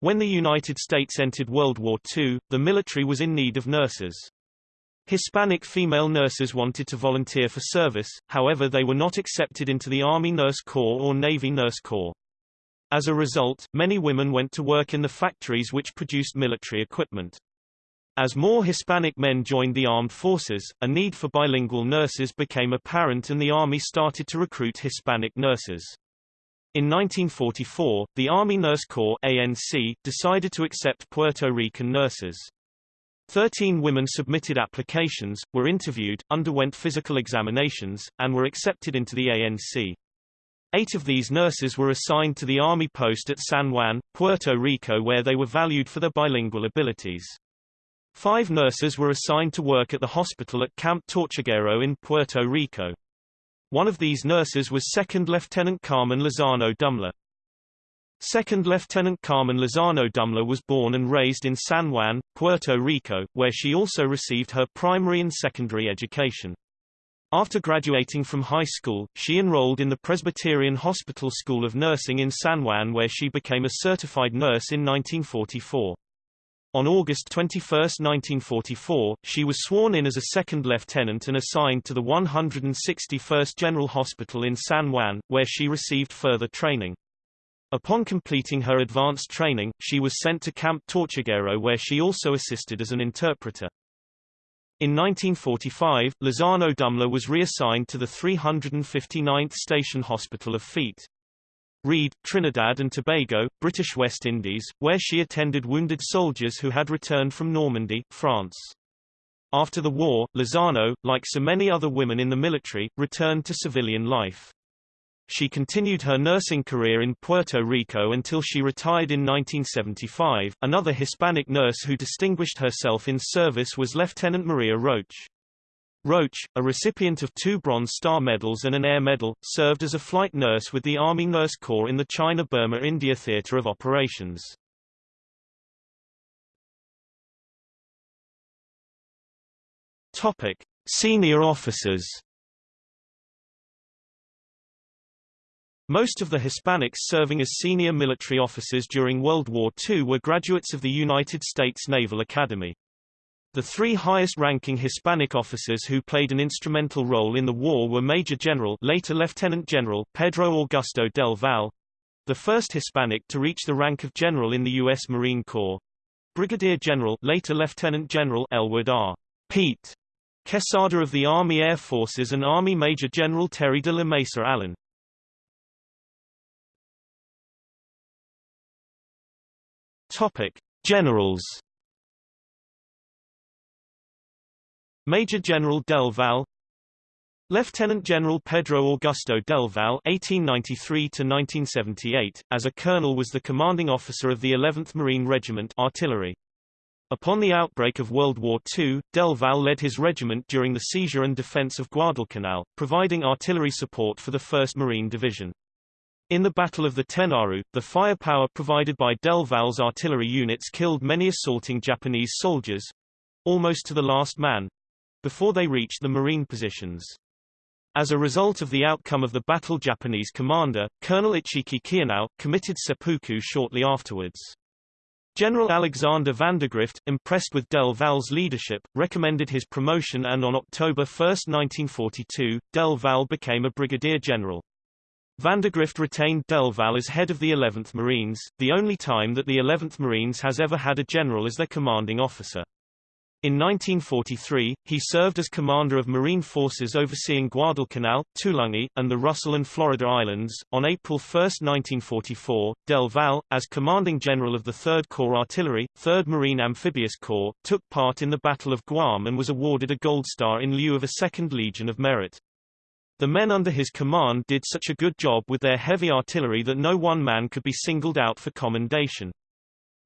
When the United States entered World War II, the military was in need of nurses. Hispanic female nurses wanted to volunteer for service, however they were not accepted into the Army Nurse Corps or Navy Nurse Corps. As a result, many women went to work in the factories which produced military equipment. As more Hispanic men joined the armed forces, a need for bilingual nurses became apparent and the Army started to recruit Hispanic nurses. In 1944, the Army Nurse Corps ANC decided to accept Puerto Rican nurses. Thirteen women submitted applications, were interviewed, underwent physical examinations, and were accepted into the ANC. Eight of these nurses were assigned to the Army post at San Juan, Puerto Rico where they were valued for their bilingual abilities. Five nurses were assigned to work at the hospital at Camp Tortuguero in Puerto Rico. One of these nurses was Second Lieutenant Carmen Lozano Dumler. Second Lieutenant Carmen Lozano Dumler was born and raised in San Juan, Puerto Rico, where she also received her primary and secondary education. After graduating from high school, she enrolled in the Presbyterian Hospital School of Nursing in San Juan where she became a certified nurse in 1944. On August 21, 1944, she was sworn in as a second lieutenant and assigned to the 161st General Hospital in San Juan, where she received further training. Upon completing her advanced training, she was sent to Camp Tortuguero where she also assisted as an interpreter. In 1945, Lozano Dumler was reassigned to the 359th Station Hospital of Fort. Reid, Trinidad and Tobago, British West Indies, where she attended wounded soldiers who had returned from Normandy, France. After the war, Lozano, like so many other women in the military, returned to civilian life. She continued her nursing career in Puerto Rico until she retired in 1975. Another Hispanic nurse who distinguished herself in service was Lieutenant Maria Roach. Roach, a recipient of two Bronze Star Medals and an Air Medal, served as a flight nurse with the Army Nurse Corps in the China-Burma-India Theater of Operations. Topic: Senior officers. Most of the Hispanics serving as senior military officers during World War II were graduates of the United States Naval Academy. The three highest-ranking Hispanic officers who played an instrumental role in the war were Major General later Lieutenant General Pedro Augusto del Val, the first Hispanic to reach the rank of general in the U.S. Marine Corps, Brigadier General later Lieutenant General Elwood R. Pete Quesada of the Army Air Forces and Army Major General Terry de la Mesa Allen. Topic: Generals. Major General Del Val Lieutenant General Pedro Augusto Del Val (1893–1978), as a colonel, was the commanding officer of the 11th Marine Regiment Artillery. Upon the outbreak of World War II, Del Val led his regiment during the seizure and defense of Guadalcanal, providing artillery support for the 1st Marine Division. In the Battle of the Tenaru, the firepower provided by Del Val's artillery units killed many assaulting Japanese soldiers, almost to the last man, before they reached the marine positions. As a result of the outcome of the battle Japanese commander, Colonel Ichiki Kiyonao, committed seppuku shortly afterwards. General Alexander Vandegrift, impressed with Del Val's leadership, recommended his promotion and on October 1, 1942, Del Val became a brigadier general. Vandegrift retained Del Val as head of the 11th Marines, the only time that the 11th Marines has ever had a general as their commanding officer. In 1943, he served as commander of Marine forces overseeing Guadalcanal, Tulagi, and the Russell and Florida Islands. On April 1, 1944, Del Val, as commanding general of the 3rd Corps Artillery, 3rd Marine Amphibious Corps, took part in the Battle of Guam and was awarded a Gold Star in lieu of a Second Legion of Merit. The men under his command did such a good job with their heavy artillery that no one man could be singled out for commendation.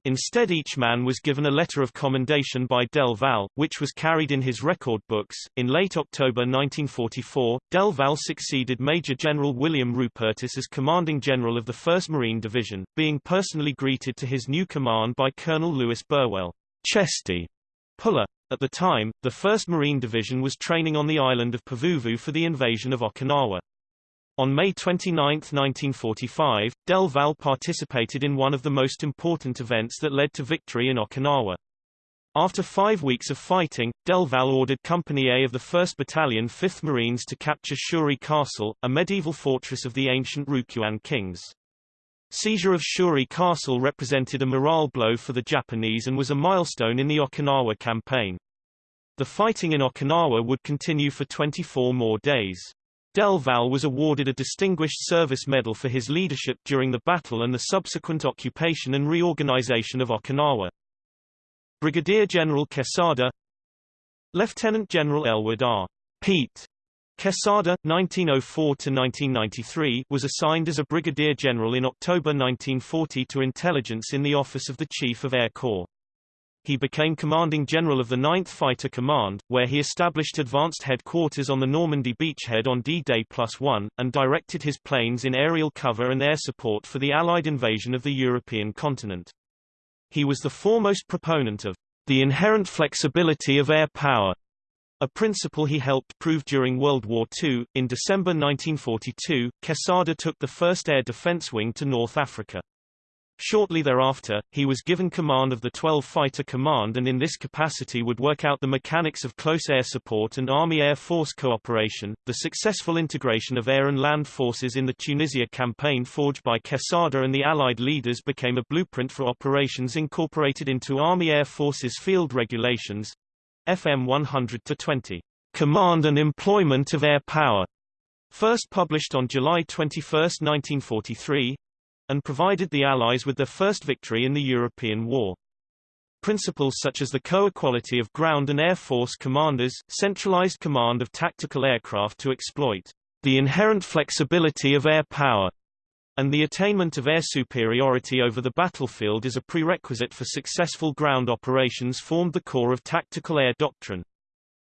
Instead each man was given a letter of commendation by Del Val, which was carried in his record books. In late October 1944, Del Val succeeded Major General William Rupertus as commanding general of the 1st Marine Division, being personally greeted to his new command by Colonel Lewis Burwell, Chesty Puller. At the time, the 1st Marine Division was training on the island of Pavuvu for the invasion of Okinawa. On May 29, 1945, Del Val participated in one of the most important events that led to victory in Okinawa. After five weeks of fighting, Del Val ordered Company A of the 1st Battalion 5th Marines to capture Shuri Castle, a medieval fortress of the ancient Ryukyuan kings. Seizure of Shuri Castle represented a morale blow for the Japanese and was a milestone in the Okinawa campaign. The fighting in Okinawa would continue for 24 more days. Del Val was awarded a Distinguished Service Medal for his leadership during the battle and the subsequent occupation and reorganization of Okinawa. Brigadier General Quesada Lieutenant General Elwood R. Pete Quesada, 1904–1993, was assigned as a brigadier general in October 1940 to intelligence in the office of the Chief of Air Corps. He became commanding general of the 9th Fighter Command, where he established advanced headquarters on the Normandy beachhead on D-Day Plus One, and directed his planes in aerial cover and air support for the Allied invasion of the European continent. He was the foremost proponent of the inherent flexibility of air power A principle he helped prove during World War II. In December 1942, Quesada took the 1st Air Defense Wing to North Africa. Shortly thereafter, he was given command of the 12 Fighter Command and in this capacity would work out the mechanics of close air support and Army-Air Force cooperation. The successful integration of air and land forces in the Tunisia campaign forged by Quesada and the Allied leaders became a blueprint for operations incorporated into Army Air Forces Field Regulations, FM 100-20, Command and Employment of Air Power, first published on July 21, 1943, and provided the Allies with their first victory in the European War. Principles such as the co-equality of ground and air force commanders, centralized command of tactical aircraft to exploit the inherent flexibility of air power, and the attainment of air superiority over the battlefield as a prerequisite for successful ground operations formed the core of tactical air doctrine.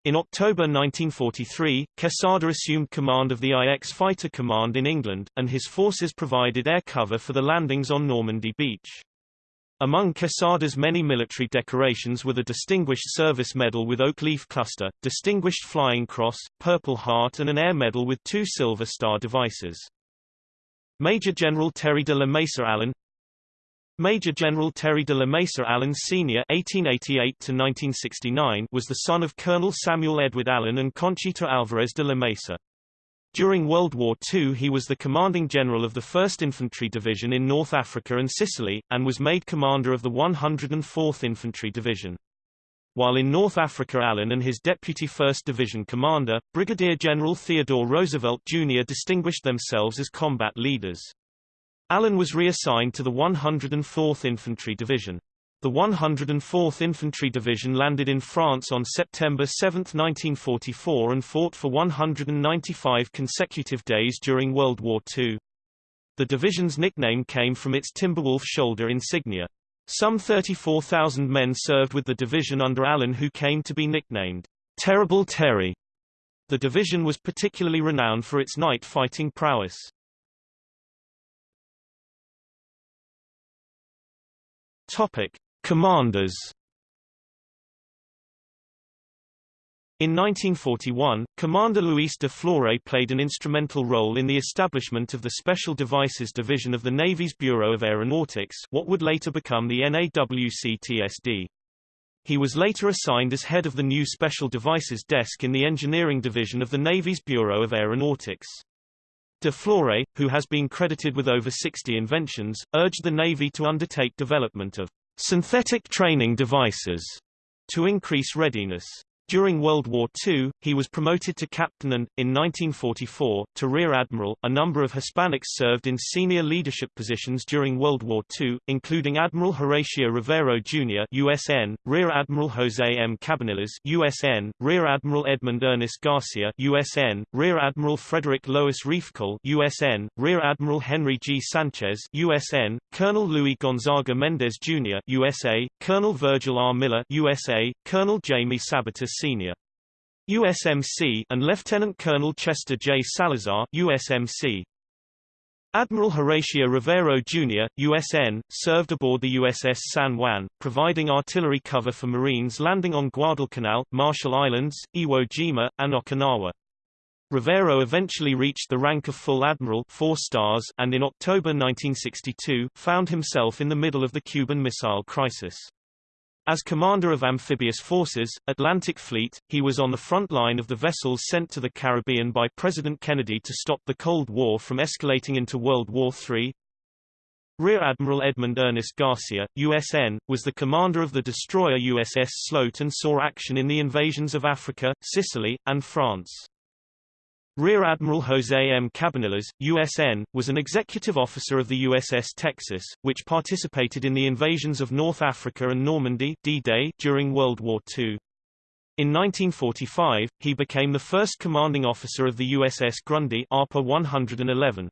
In October 1943, Quesada assumed command of the IX Fighter Command in England, and his forces provided air cover for the landings on Normandy Beach. Among Quesada's many military decorations were the Distinguished Service Medal with Oak Leaf Cluster, Distinguished Flying Cross, Purple Heart and an Air Medal with two Silver Star devices. Major General Terry de la Mesa Allen Major General Terry de la Mesa Allen Sr. (1888–1969) was the son of Colonel Samuel Edward Allen and Conchita Alvarez de la Mesa. During World War II he was the commanding general of the 1st Infantry Division in North Africa and Sicily, and was made commander of the 104th Infantry Division. While in North Africa Allen and his deputy 1st Division commander, Brigadier General Theodore Roosevelt Jr. distinguished themselves as combat leaders. Allen was reassigned to the 104th Infantry Division. The 104th Infantry Division landed in France on September 7, 1944 and fought for 195 consecutive days during World War II. The division's nickname came from its Timberwolf shoulder insignia. Some 34,000 men served with the division under Allen who came to be nicknamed Terrible Terry. The division was particularly renowned for its night fighting prowess. Topic: Commanders. In 1941, Commander Luis de Florez played an instrumental role in the establishment of the Special Devices Division of the Navy's Bureau of Aeronautics what would later become the NAWCTSD. He was later assigned as head of the new Special Devices Desk in the Engineering Division of the Navy's Bureau of Aeronautics. De Florez, who has been credited with over 60 inventions, urged the Navy to undertake development of synthetic training devices to increase readiness. During World War II, he was promoted to captain and, in 1944, to rear admiral. A number of Hispanics served in senior leadership positions during World War II, including Admiral Horatio Rivero Jr. (USN), Rear Admiral Jose M. Cabanillas (USN), Rear Admiral Edmund Ernest Garcia (USN), Rear Admiral Frederick Lois Riefkohl (USN), Rear Admiral Henry G. Sanchez (USN), Colonel Louis Gonzaga Mendez Jr. (USA), Colonel Virgil R. Miller (USA), Colonel Jamie Sabater Sr. USMC and Lieutenant Colonel Chester J. Salazar USMC. Admiral Horatio Rivero Jr., USN, served aboard the USS San Juan, providing artillery cover for Marines landing on Guadalcanal, Marshall Islands, Iwo Jima, and Okinawa. Rivero eventually reached the rank of full admiral four stars and in October 1962, found himself in the middle of the Cuban Missile Crisis. As commander of amphibious forces, Atlantic Fleet, he was on the front line of the vessels sent to the Caribbean by President Kennedy to stop the Cold War from escalating into World War III. Rear Admiral Edmund Ernest Garcia, USN, was the commander of the destroyer USS Sloat and saw action in the invasions of Africa, Sicily, and France. Rear Admiral Jose M. Cabanillas, USN, was an executive officer of the USS Texas, which participated in the invasions of North Africa and Normandy D-Day during World War II. In 1945, he became the first commanding officer of the USS Grundy ARPA 111.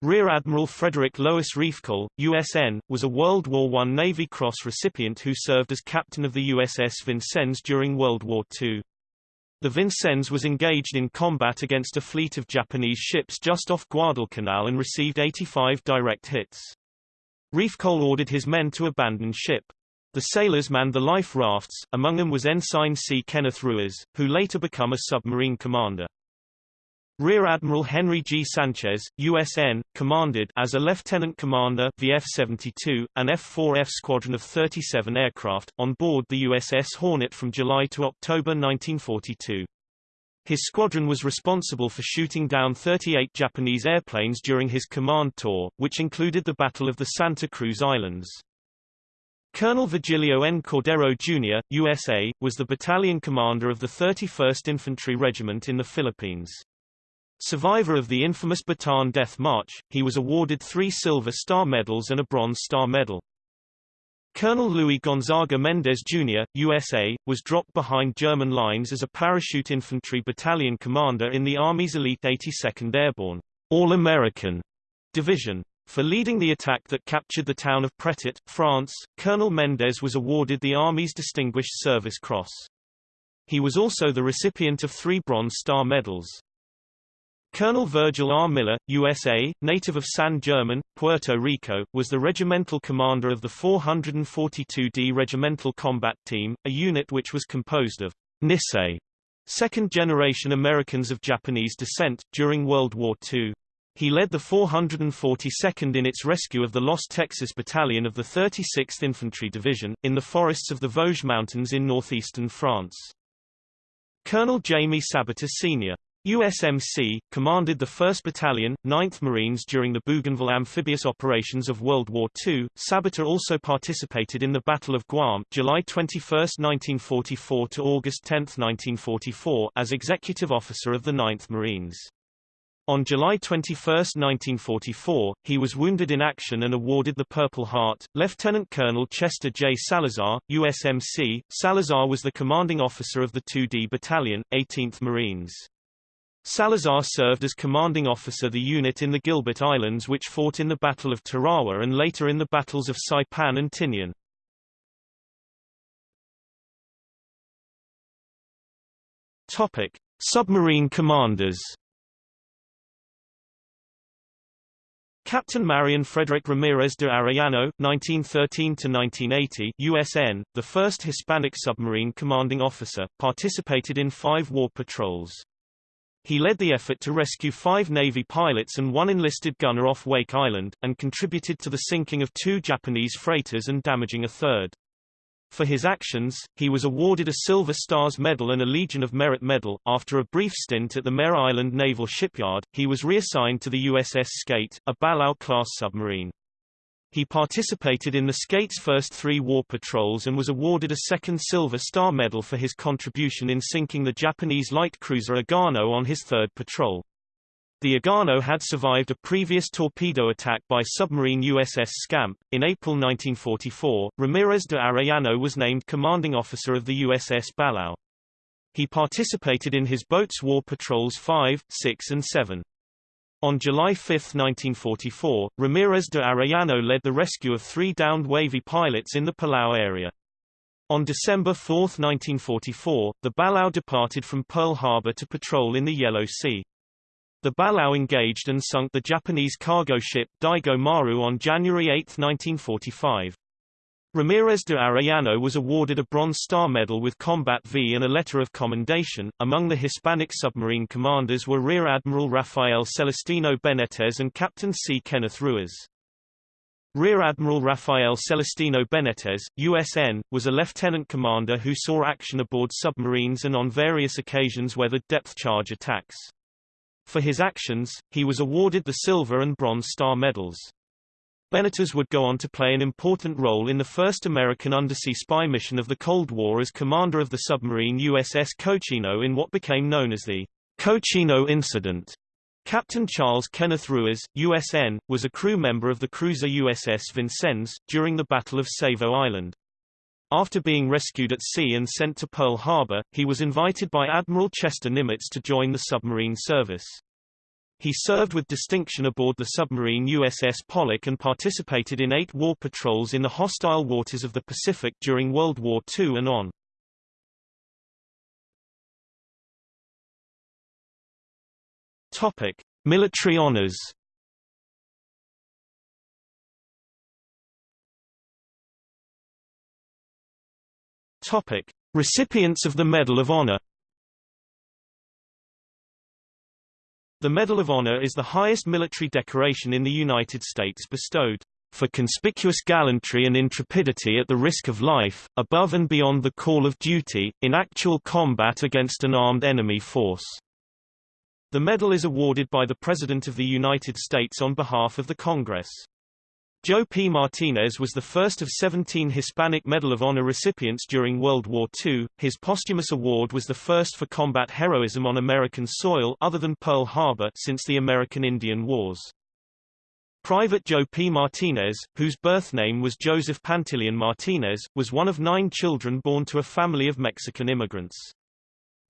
Rear Admiral Frederick Lois Riefkohl, USN, was a World War I Navy Cross recipient who served as captain of the USS Vincennes during World War II. The Vincennes was engaged in combat against a fleet of Japanese ships just off Guadalcanal and received 85 direct hits. Riefkohl ordered his men to abandon ship. The sailors manned the life rafts, among them was Ensign C. Kenneth Ruiz, who later became a submarine commander. Rear Admiral Henry G. Sanchez, USN, commanded as a lieutenant commander the F-72, an F-4F squadron of 37 aircraft, on board the USS Hornet from July to October 1942. His squadron was responsible for shooting down 38 Japanese airplanes during his command tour, which included the Battle of the Santa Cruz Islands. Colonel Virgilio N. Cordero Jr., USA, was the battalion commander of the 31st Infantry Regiment in the Philippines. Survivor of the infamous Bataan Death March, he was awarded three Silver Star Medals and a Bronze Star Medal. Colonel Luis Gonzaga Mendez Jr., USA, was dropped behind German lines as a parachute infantry battalion commander in the Army's elite 82nd Airborne All-American Division. For leading the attack that captured the town of Pretot, France, Colonel Mendez was awarded the Army's Distinguished Service Cross. He was also the recipient of three Bronze Star Medals. Colonel Virgil R. Miller, USA, native of San German, Puerto Rico, was the regimental commander of the 442d Regimental Combat Team, a unit which was composed of Nisei, second-generation Americans of Japanese descent, during World War II. He led the 442nd in its rescue of the Lost Texas Battalion of the 36th Infantry Division, in the forests of the Vosges Mountains in northeastern France. Colonel Jamie Sabater Sr. USMC, commanded the 1st Battalion, 9th Marines during the Bougainville amphibious operations of World War II. Sabater also participated in the Battle of Guam July 21, 1944 to August 10, 1944 as executive officer of the 9th Marines. On July 21, 1944, he was wounded in action and awarded the Purple Heart. Lieutenant Colonel Chester J. Salazar, USMC, Salazar was the commanding officer of the 2D Battalion, 18th Marines. Salazar served as commanding officer the unit in the Gilbert Islands which fought in the Battle of Tarawa and later in the battles of Saipan and Tinian. Topic: Submarine commanders Captain Marion Frederick Ramirez de Arellano, 1913–1980 USN, the first Hispanic submarine commanding officer, participated in five war patrols. He led the effort to rescue five Navy pilots and one enlisted gunner off Wake Island, and contributed to the sinking of two Japanese freighters and damaging a third. For his actions, he was awarded a Silver Stars Medal and a Legion of Merit Medal. After a brief stint at the Mare Island Naval Shipyard, he was reassigned to the USS Skate, a Balao-class submarine. He participated in the Skate's first three war patrols and was awarded a second Silver Star Medal for his contribution in sinking the Japanese light cruiser Agano on his third patrol. The Agano had survived a previous torpedo attack by submarine USS Scamp. In April 1944, Ramirez de Arellano was named commanding officer of the USS Balao. He participated in his boat's war patrols 5, 6 and 7. On July 5, 1944, Ramirez de Arellano led the rescue of three downed Navy pilots in the Palau area. On December 4, 1944, the Balao departed from Pearl Harbor to patrol in the Yellow Sea. The Balao engaged and sunk the Japanese cargo ship Daigo Maru on January 8, 1945. Ramirez de Arellano was awarded a Bronze Star Medal with Combat V and a Letter of Commendation. Among the Hispanic submarine commanders were Rear Admiral Rafael Celestino Benitez and Captain C. Kenneth Ruiz. Rear Admiral Rafael Celestino Benitez, USN, was a lieutenant commander who saw action aboard submarines and on various occasions weathered depth charge attacks. For his actions, he was awarded the Silver and Bronze Star medals. Benitez would go on to play an important role in the first American undersea spy mission of the Cold War as commander of the submarine USS Cochino in what became known as the Cochino Incident. Captain Charles Kenneth Ruiz, USN, was a crew member of the cruiser USS Vincennes, during the Battle of Savo Island. After being rescued at sea and sent to Pearl Harbor, he was invited by Admiral Chester Nimitz to join the submarine service. He served with distinction aboard the submarine USS Pollock and participated in eight war patrols in the hostile waters of the Pacific during World War II and on. Topic: Military honors. Topic. Recipients of the Medal of Honor The Medal of Honor is the highest military decoration in the United States bestowed for conspicuous gallantry and intrepidity at the risk of life, above and beyond the call of duty, in actual combat against an armed enemy force. The medal is awarded by the President of the United States on behalf of the Congress. Joe P. Martinez was the first of 17 Hispanic Medal of Honor recipients during World War II. His posthumous award was the first for combat heroism on American soil other than Pearl Harbor since the American Indian Wars. Private Joe P. Martinez, whose birth name was Joseph Pantilian Martinez, was one of nine children born to a family of Mexican immigrants.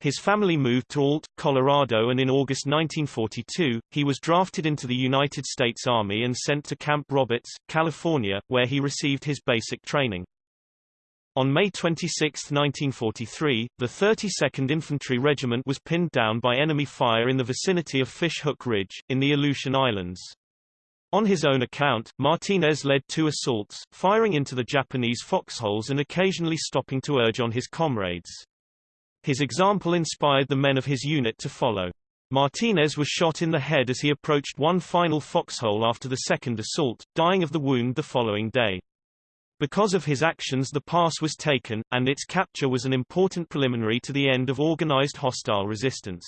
His family moved to Ault, Colorado and in August 1942, he was drafted into the United States Army and sent to Camp Roberts, California, where he received his basic training. On May 26, 1943, the 32nd Infantry Regiment was pinned down by enemy fire in the vicinity of Fish Hook Ridge, in the Aleutian Islands. On his own account, Martinez led two assaults, firing into the Japanese foxholes and occasionally stopping to urge on his comrades. His example inspired the men of his unit to follow. Martinez was shot in the head as he approached one final foxhole after the second assault, dying of the wound the following day. Because of his actions the pass was taken, and its capture was an important preliminary to the end of organized hostile resistance.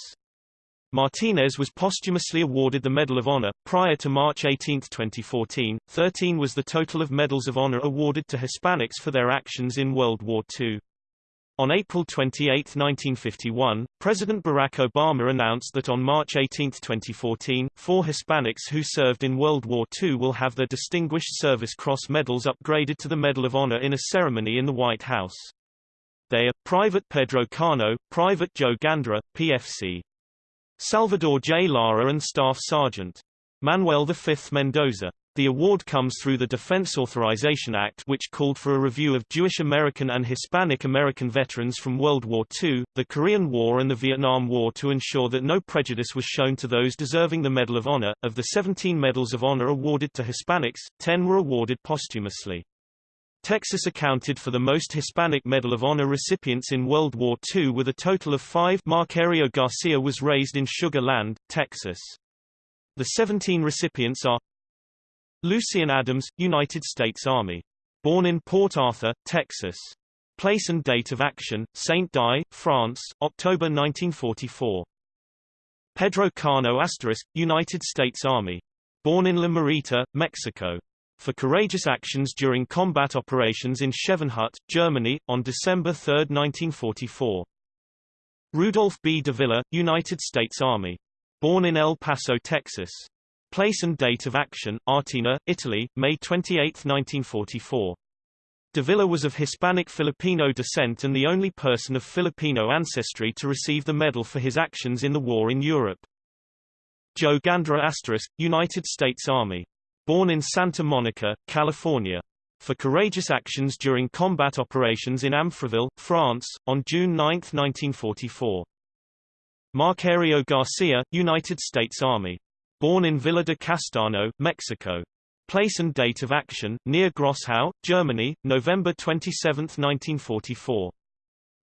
Martinez was posthumously awarded the Medal of Honor. Prior to March 18, 2014, 13 was the total of Medals of Honor awarded to Hispanics for their actions in World War II. On April 28, 1951, President Barack Obama announced that on March 18, 2014, four Hispanics who served in World War II will have their Distinguished Service Cross medals upgraded to the Medal of Honor in a ceremony in the White House. They are, Private Pedro Cano, Private Joe Gandara, PFC. Salvador J. Lara and Staff Sergeant. Manuel V. Mendoza. The award comes through the Defense Authorization Act which called for a review of Jewish American and Hispanic American veterans from World War II, the Korean War and the Vietnam War to ensure that no prejudice was shown to those deserving the Medal of Honor. Of the 17 Medals of Honor awarded to Hispanics, 10 were awarded posthumously. Texas accounted for the most Hispanic Medal of Honor recipients in World War II with a total of five Macario Garcia was raised in Sugar Land, Texas. The 17 recipients are Lucian Adams, United States Army. Born in Port Arthur, Texas. Place and date of action, Saint Dié, France, October 1944. Pedro Cano Asterisk, United States Army. Born in La Morita, Mexico. For courageous actions during combat operations in Schevenhut, Germany, on December 3, 1944. Rudolph B. Davila, United States Army. Born in El Paso, Texas. Place and date of action, Artena, Italy, May 28, 1944. Davila was of Hispanic Filipino descent and the only person of Filipino ancestry to receive the medal for his actions in the war in Europe. Joe Gandara Asterisk, United States Army. Born in Santa Monica, California. For courageous actions during combat operations in Amfreville, France, on June 9, 1944. Macario Garcia, United States Army. Born in Villa de Castano, Mexico. Place and date of action, near Grosshau, Germany, November 27, 1944.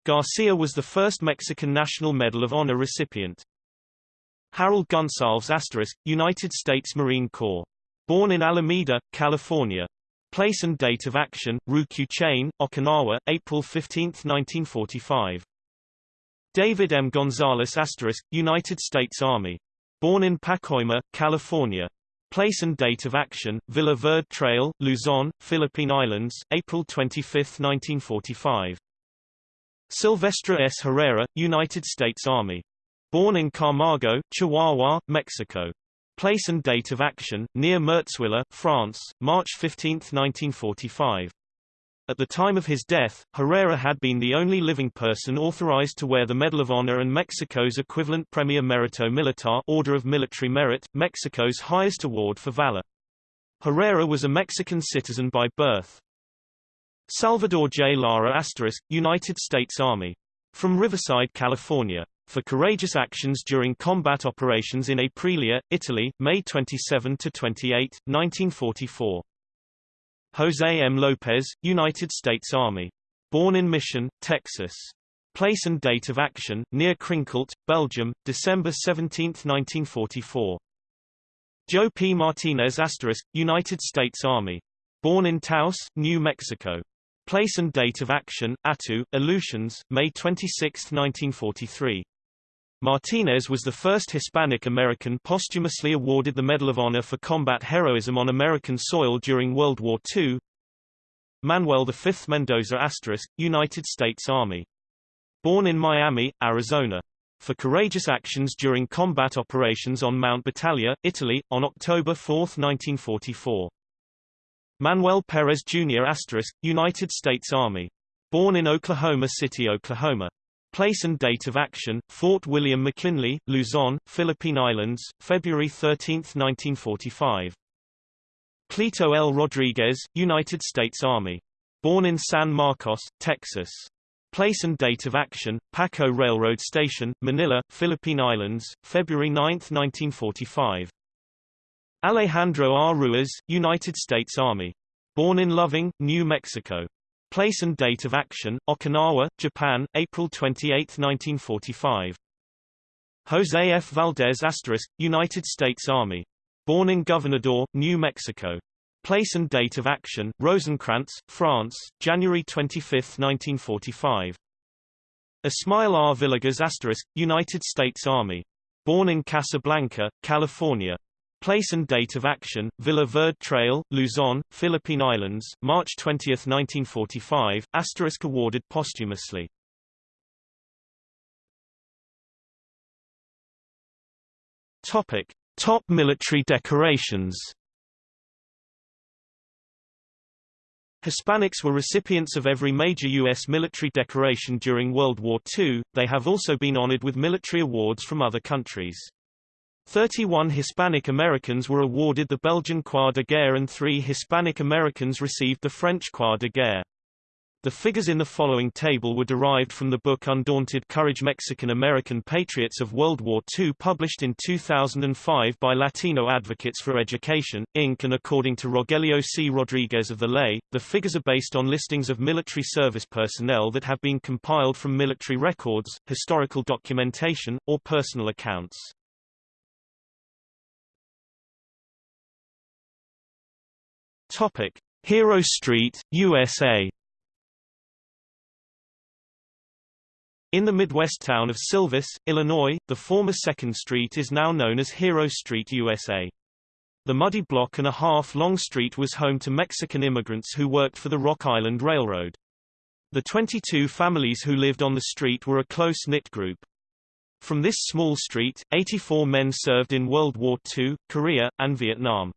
Garcia was the first Mexican National Medal of Honor recipient. Harold Gonsalves Asterisk, United States Marine Corps. Born in Alameda, California. Place and date of action, Ryukyu Chain, Okinawa, April 15, 1945. David M. Gonzalez Asterisk, United States Army. Born in Pacoima, California. Place and date of action, Villa Verde Trail, Luzon, Philippine Islands, April 25, 1945. Silvestre S. Herrera, United States Army. Born in Camargo, Chihuahua, Mexico. Place and date of action, near Mertzwiller, France, March 15, 1945. At the time of his death, Herrera had been the only living person authorized to wear the Medal of Honor and Mexico's equivalent Premier Merito Militar Order of Military Merit, Mexico's highest award for valor. Herrera was a Mexican citizen by birth. Salvador J. Lara United States Army. From Riverside, California. For courageous actions during combat operations in Aprilia, Italy, May 27–28, 1944. Jose M. Lopez, United States Army. Born in Mission, Texas. Place and date of action, near Krinkelt, Belgium, December 17, 1944. Joe P. Martinez United States Army. Born in Taos, New Mexico. Place and date of action, Attu, Aleutians, May 26, 1943. Martinez was the first Hispanic American posthumously awarded the Medal of Honor for combat heroism on American soil during World War II. Manuel V Mendoza asterisk, United States Army. Born in Miami, Arizona. For courageous actions during combat operations on Mount Battaglia, Italy, on October 4, 1944. Manuel Perez Jr. asterisk, United States Army. Born in Oklahoma City, Oklahoma. Place and date of action, Fort William McKinley, Luzon, Philippine Islands, February 13, 1945. Cleto L. Rodriguez, United States Army. Born in San Marcos, Texas. Place and date of action, Paco Railroad Station, Manila, Philippine Islands, February 9, 1945. Alejandro R. Ruiz, United States Army. Born in Loving, New Mexico. Place and date of action, Okinawa, Japan, April 28, 1945. Jose F. Valdez asterisk, United States Army. Born in Gobernador, New Mexico. Place and date of action, Rosenkrantz, France, January 25, 1945. Ysmael R. Villegas asterisk, United States Army. Born in Casablanca, California. Place and date of action, Villa Verde Trail, Luzon, Philippine Islands, March 20, 1945, asterisk awarded posthumously. Topic. Top military decorations Hispanics were recipients of every major U.S. military decoration during World War II, they have also been honored with military awards from other countries. 31 Hispanic Americans were awarded the Belgian Croix de Guerre and three Hispanic Americans received the French Croix de Guerre. The figures in the following table were derived from the book Undaunted Courage Mexican-American Patriots of World War II published in 2005 by Latino Advocates for Education, Inc. and according to Rogelio C. Rodriguez of the Ley, the figures are based on listings of military service personnel that have been compiled from military records, historical documentation, or personal accounts. Topic. Hero Street, USA In the Midwest town of Silvis, Illinois, the former 2nd Street is now known as Hero Street USA. The muddy block and a half long street was home to Mexican immigrants who worked for the Rock Island Railroad. The 22 families who lived on the street were a close-knit group. From this small street, 84 men served in World War II, Korea, and Vietnam.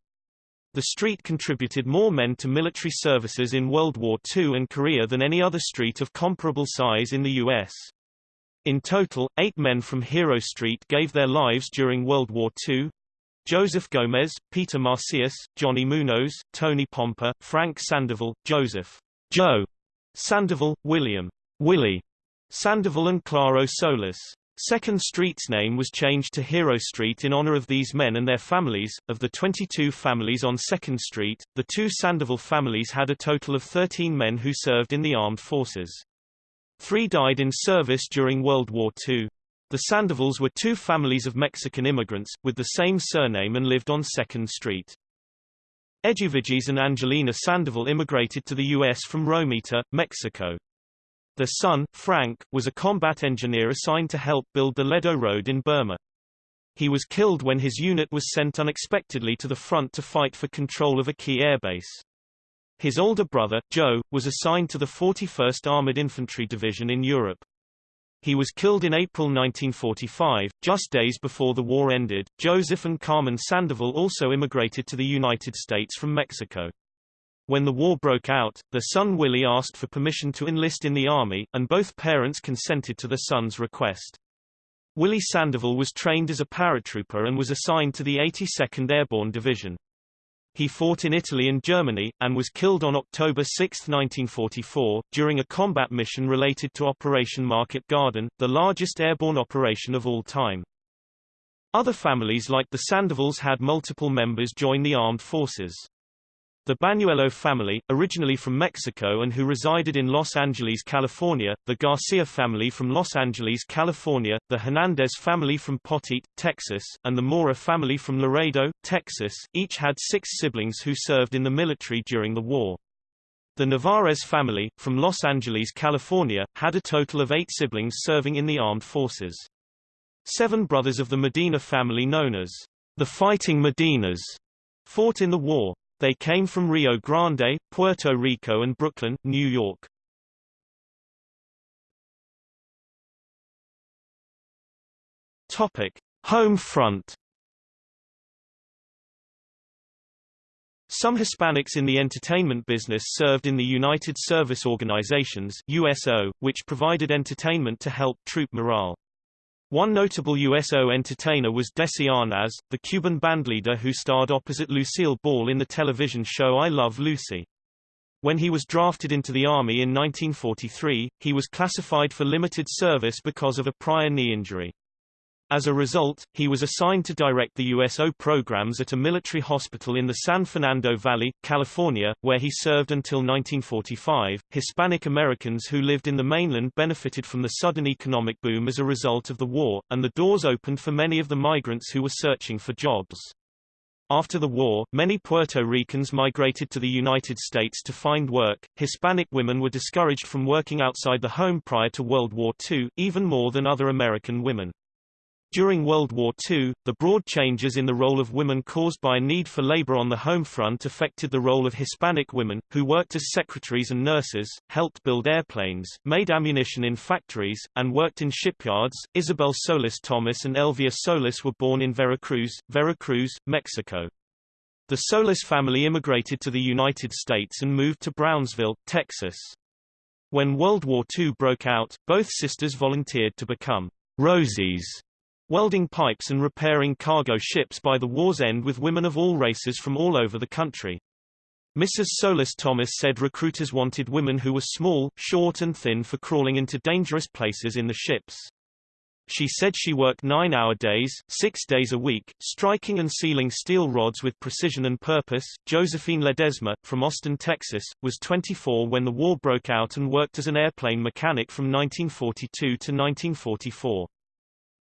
The street contributed more men to military services in World War II and Korea than any other street of comparable size in the U.S. In total, eight men from Hero Street gave their lives during World War II. Joseph Gomez, Peter Masias, Johnny Munoz, Tony Pompa, Frank Sandoval, Joseph Joe Sandoval, William Willie Sandoval and Claro Solis. Second Street's name was changed to Hero Street in honor of these men and their families. Of the 22 families on Second Street, the two Sandoval families had a total of 13 men who served in the armed forces. Three died in service during World War II. The Sandovals were two families of Mexican immigrants, with the same surname and lived on 2nd Street. Eduviges and Angelina Sandoval immigrated to the U.S. from Romita, Mexico. Their son, Frank, was a combat engineer assigned to help build the Ledo Road in Burma. He was killed when his unit was sent unexpectedly to the front to fight for control of a key airbase. His older brother, Joe, was assigned to the 41st Armored Infantry Division in Europe. He was killed in April 1945, just days before the war ended. Joseph and Carmen Sandoval also immigrated to the United States from Mexico. When the war broke out, their son Willie asked for permission to enlist in the Army, and both parents consented to the son's request. Willie Sandoval was trained as a paratrooper and was assigned to the 82nd Airborne Division. He fought in Italy and Germany, and was killed on October 6, 1944, during a combat mission related to Operation Market Garden, the largest airborne operation of all time. Other families like the Sandovals had multiple members join the armed forces. The Bañuelo family, originally from Mexico and who resided in Los Angeles, California, the Garcia family from Los Angeles, California, the Hernandez family from Poteet, Texas, and the Mora family from Laredo, Texas, each had six siblings who served in the military during the war. The Navarez family, from Los Angeles, California, had a total of eight siblings serving in the armed forces. Seven brothers of the Medina family known as the Fighting Medinas fought in the war. They came from Rio Grande, Puerto Rico and Brooklyn, New York. Topic: Home front. Some Hispanics in the entertainment business served in the United Service Organizations USO, which provided entertainment to help troop morale. One notable USO entertainer was Desi Arnaz, the Cuban bandleader who starred opposite Lucille Ball in the television show I Love Lucy. When he was drafted into the Army in 1943, he was classified for limited service because of a prior knee injury. As a result, he was assigned to direct the USO programs at a military hospital in the San Fernando Valley, California, where he served until 1945. Hispanic Americans who lived in the mainland benefited from the sudden economic boom as a result of the war, and the doors opened for many of the migrants who were searching for jobs. After the war, many Puerto Ricans migrated to the United States to find work. Hispanic women were discouraged from working outside the home prior to World War II, even more than other American women. During World War II, the broad changes in the role of women caused by a need for labor on the home front affected the role of Hispanic women, who worked as secretaries and nurses, helped build airplanes, made ammunition in factories, and worked in shipyards. Isabel Solis Thomas and Elvia Solis were born in Veracruz, Veracruz, Mexico. The Solis family immigrated to the United States and moved to Brownsville, Texas. When World War II broke out, both sisters volunteered to become Rosies welding pipes and repairing cargo ships by the war's end with women of all races from all over the country. Mrs. Solis Thomas said recruiters wanted women who were small, short and thin for crawling into dangerous places in the ships. She said she worked nine-hour days, six days a week, striking and sealing steel rods with precision and purpose. Josephine Ledesma, from Austin, Texas, was 24 when the war broke out and worked as an airplane mechanic from 1942 to 1944.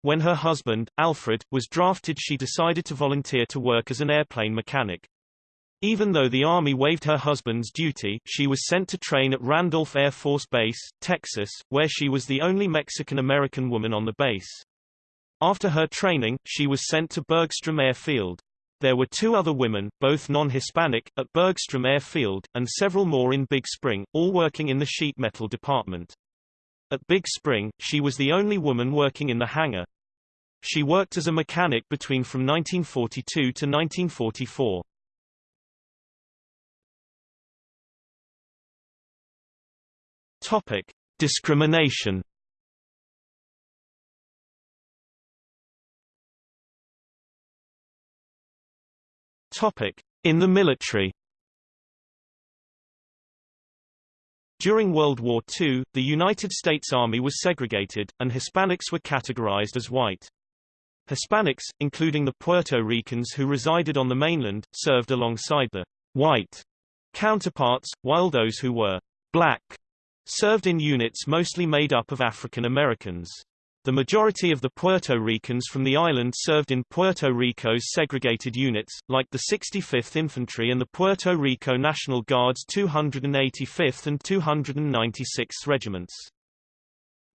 When her husband, Alfred, was drafted she decided to volunteer to work as an airplane mechanic. Even though the Army waived her husband's duty, she was sent to train at Randolph Air Force Base, Texas, where she was the only Mexican-American woman on the base. After her training, she was sent to Bergstrom Airfield. There were two other women, both non-Hispanic, at Bergstrom Airfield, and several more in Big Spring, all working in the sheet metal department. At Big Spring, she was the only woman working in the hangar. She worked as a mechanic between from 1942 to 1944. Topic: Discrimination. Topic: In the military. During World War II, the United States Army was segregated, and Hispanics were categorized as white. Hispanics, including the Puerto Ricans who resided on the mainland, served alongside the white counterparts, while those who were black served in units mostly made up of African Americans. The majority of the Puerto Ricans from the island served in Puerto Rico's segregated units, like the 65th Infantry and the Puerto Rico National Guard's 285th and 296th Regiments.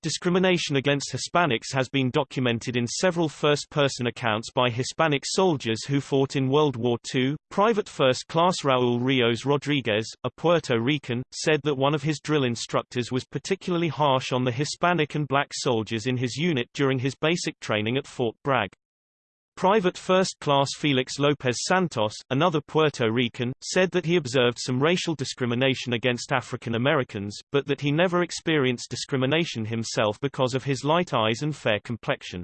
Discrimination against Hispanics has been documented in several first-person accounts by Hispanic soldiers who fought in World War II. Private First Class Raul Rios Rodriguez, a Puerto Rican, said that one of his drill instructors was particularly harsh on the Hispanic and black soldiers in his unit during his basic training at Fort Bragg. Private First Class Felix Lopez Santos, another Puerto Rican, said that he observed some racial discrimination against African Americans, but that he never experienced discrimination himself because of his light eyes and fair complexion.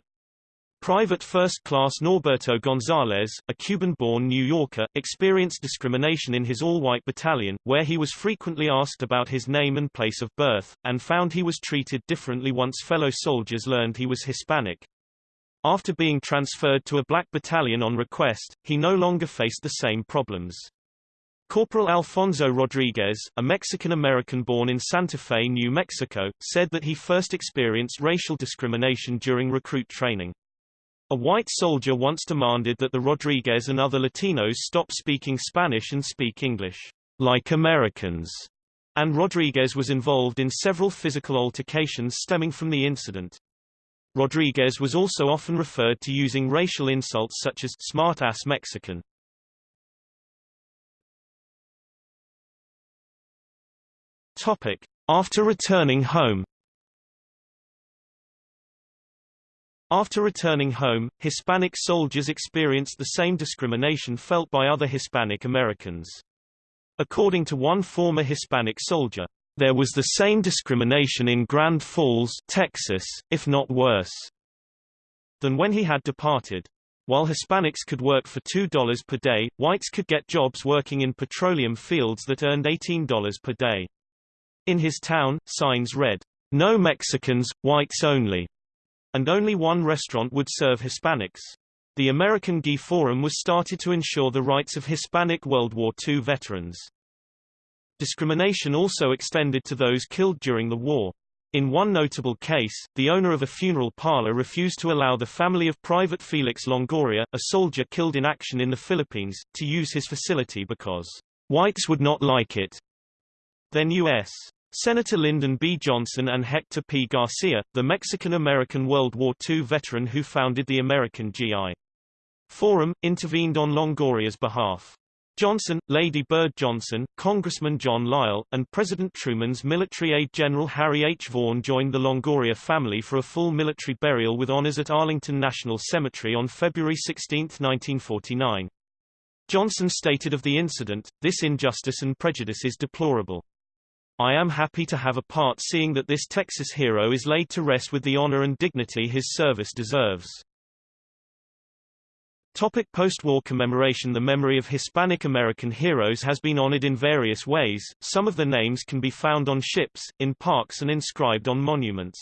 Private First Class Norberto Gonzalez, a Cuban-born New Yorker, experienced discrimination in his all-white battalion, where he was frequently asked about his name and place of birth, and found he was treated differently once fellow soldiers learned he was Hispanic. After being transferred to a black battalion on request, he no longer faced the same problems. Corporal Alfonso Rodriguez, a Mexican-American born in Santa Fe, New Mexico, said that he first experienced racial discrimination during recruit training. A white soldier once demanded that the Rodriguez and other Latinos stop speaking Spanish and speak English, like Americans, and Rodriguez was involved in several physical altercations stemming from the incident. Rodriguez was also often referred to using racial insults such as smart-ass Mexican. Topic. After returning home After returning home, Hispanic soldiers experienced the same discrimination felt by other Hispanic Americans. According to one former Hispanic soldier, there was the same discrimination in Grand Falls, Texas, if not worse, than when he had departed. While Hispanics could work for $2 per day, whites could get jobs working in petroleum fields that earned $18 per day. In his town, signs read, No Mexicans, whites only, and only one restaurant would serve Hispanics. The American GI Forum was started to ensure the rights of Hispanic World War II veterans. Discrimination also extended to those killed during the war. In one notable case, the owner of a funeral parlor refused to allow the family of Private Felix Longoria, a soldier killed in action in the Philippines, to use his facility because whites would not like it. Then U.S. Senator Lyndon B. Johnson and Hector P. Garcia, the Mexican-American World War II veteran who founded the American GI Forum, intervened on Longoria's behalf. Johnson, Lady Bird Johnson, Congressman John Lyle, and President Truman's military aide General Harry H. Vaughan joined the Longoria family for a full military burial with honors at Arlington National Cemetery on February 16, 1949. Johnson stated of the incident, this injustice and prejudice is deplorable. I am happy to have a part seeing that this Texas hero is laid to rest with the honor and dignity his service deserves. Topic post-war commemoration The memory of Hispanic American heroes has been honored in various ways, some of the names can be found on ships, in parks and inscribed on monuments.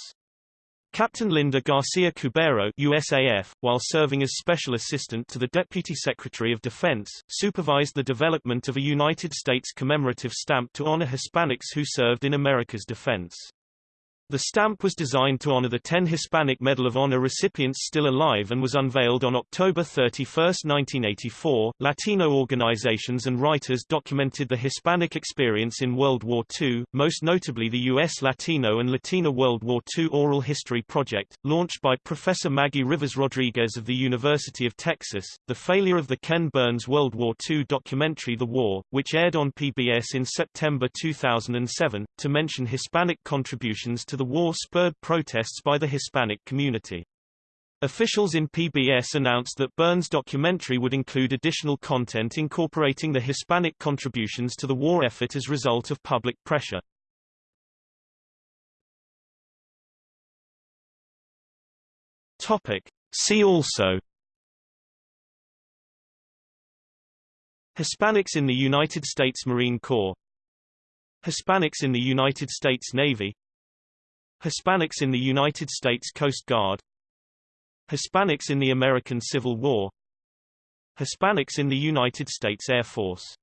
Captain Linda Garcia Cubero USAF, while serving as Special Assistant to the Deputy Secretary of Defense, supervised the development of a United States commemorative stamp to honor Hispanics who served in America's defense. The stamp was designed to honor the 10 Hispanic Medal of Honor recipients still alive and was unveiled on October 31, 1984. Latino organizations and writers documented the Hispanic experience in World War II, most notably the U.S. Latino and Latina World War II Oral History Project, launched by Professor Maggie Rivas Rodriguez of the University of Texas, the failure of the Ken Burns World War II documentary The War, which aired on PBS in September 2007, to mention Hispanic contributions to the war spurred protests by the Hispanic community. Officials in PBS announced that Burns' documentary would include additional content incorporating the Hispanic contributions to the war effort as result of public pressure. Topic. See also Hispanics in the United States Marine Corps Hispanics in the United States Navy Hispanics in the United States Coast Guard. Hispanics in the American Civil War. Hispanics in the United States Air Force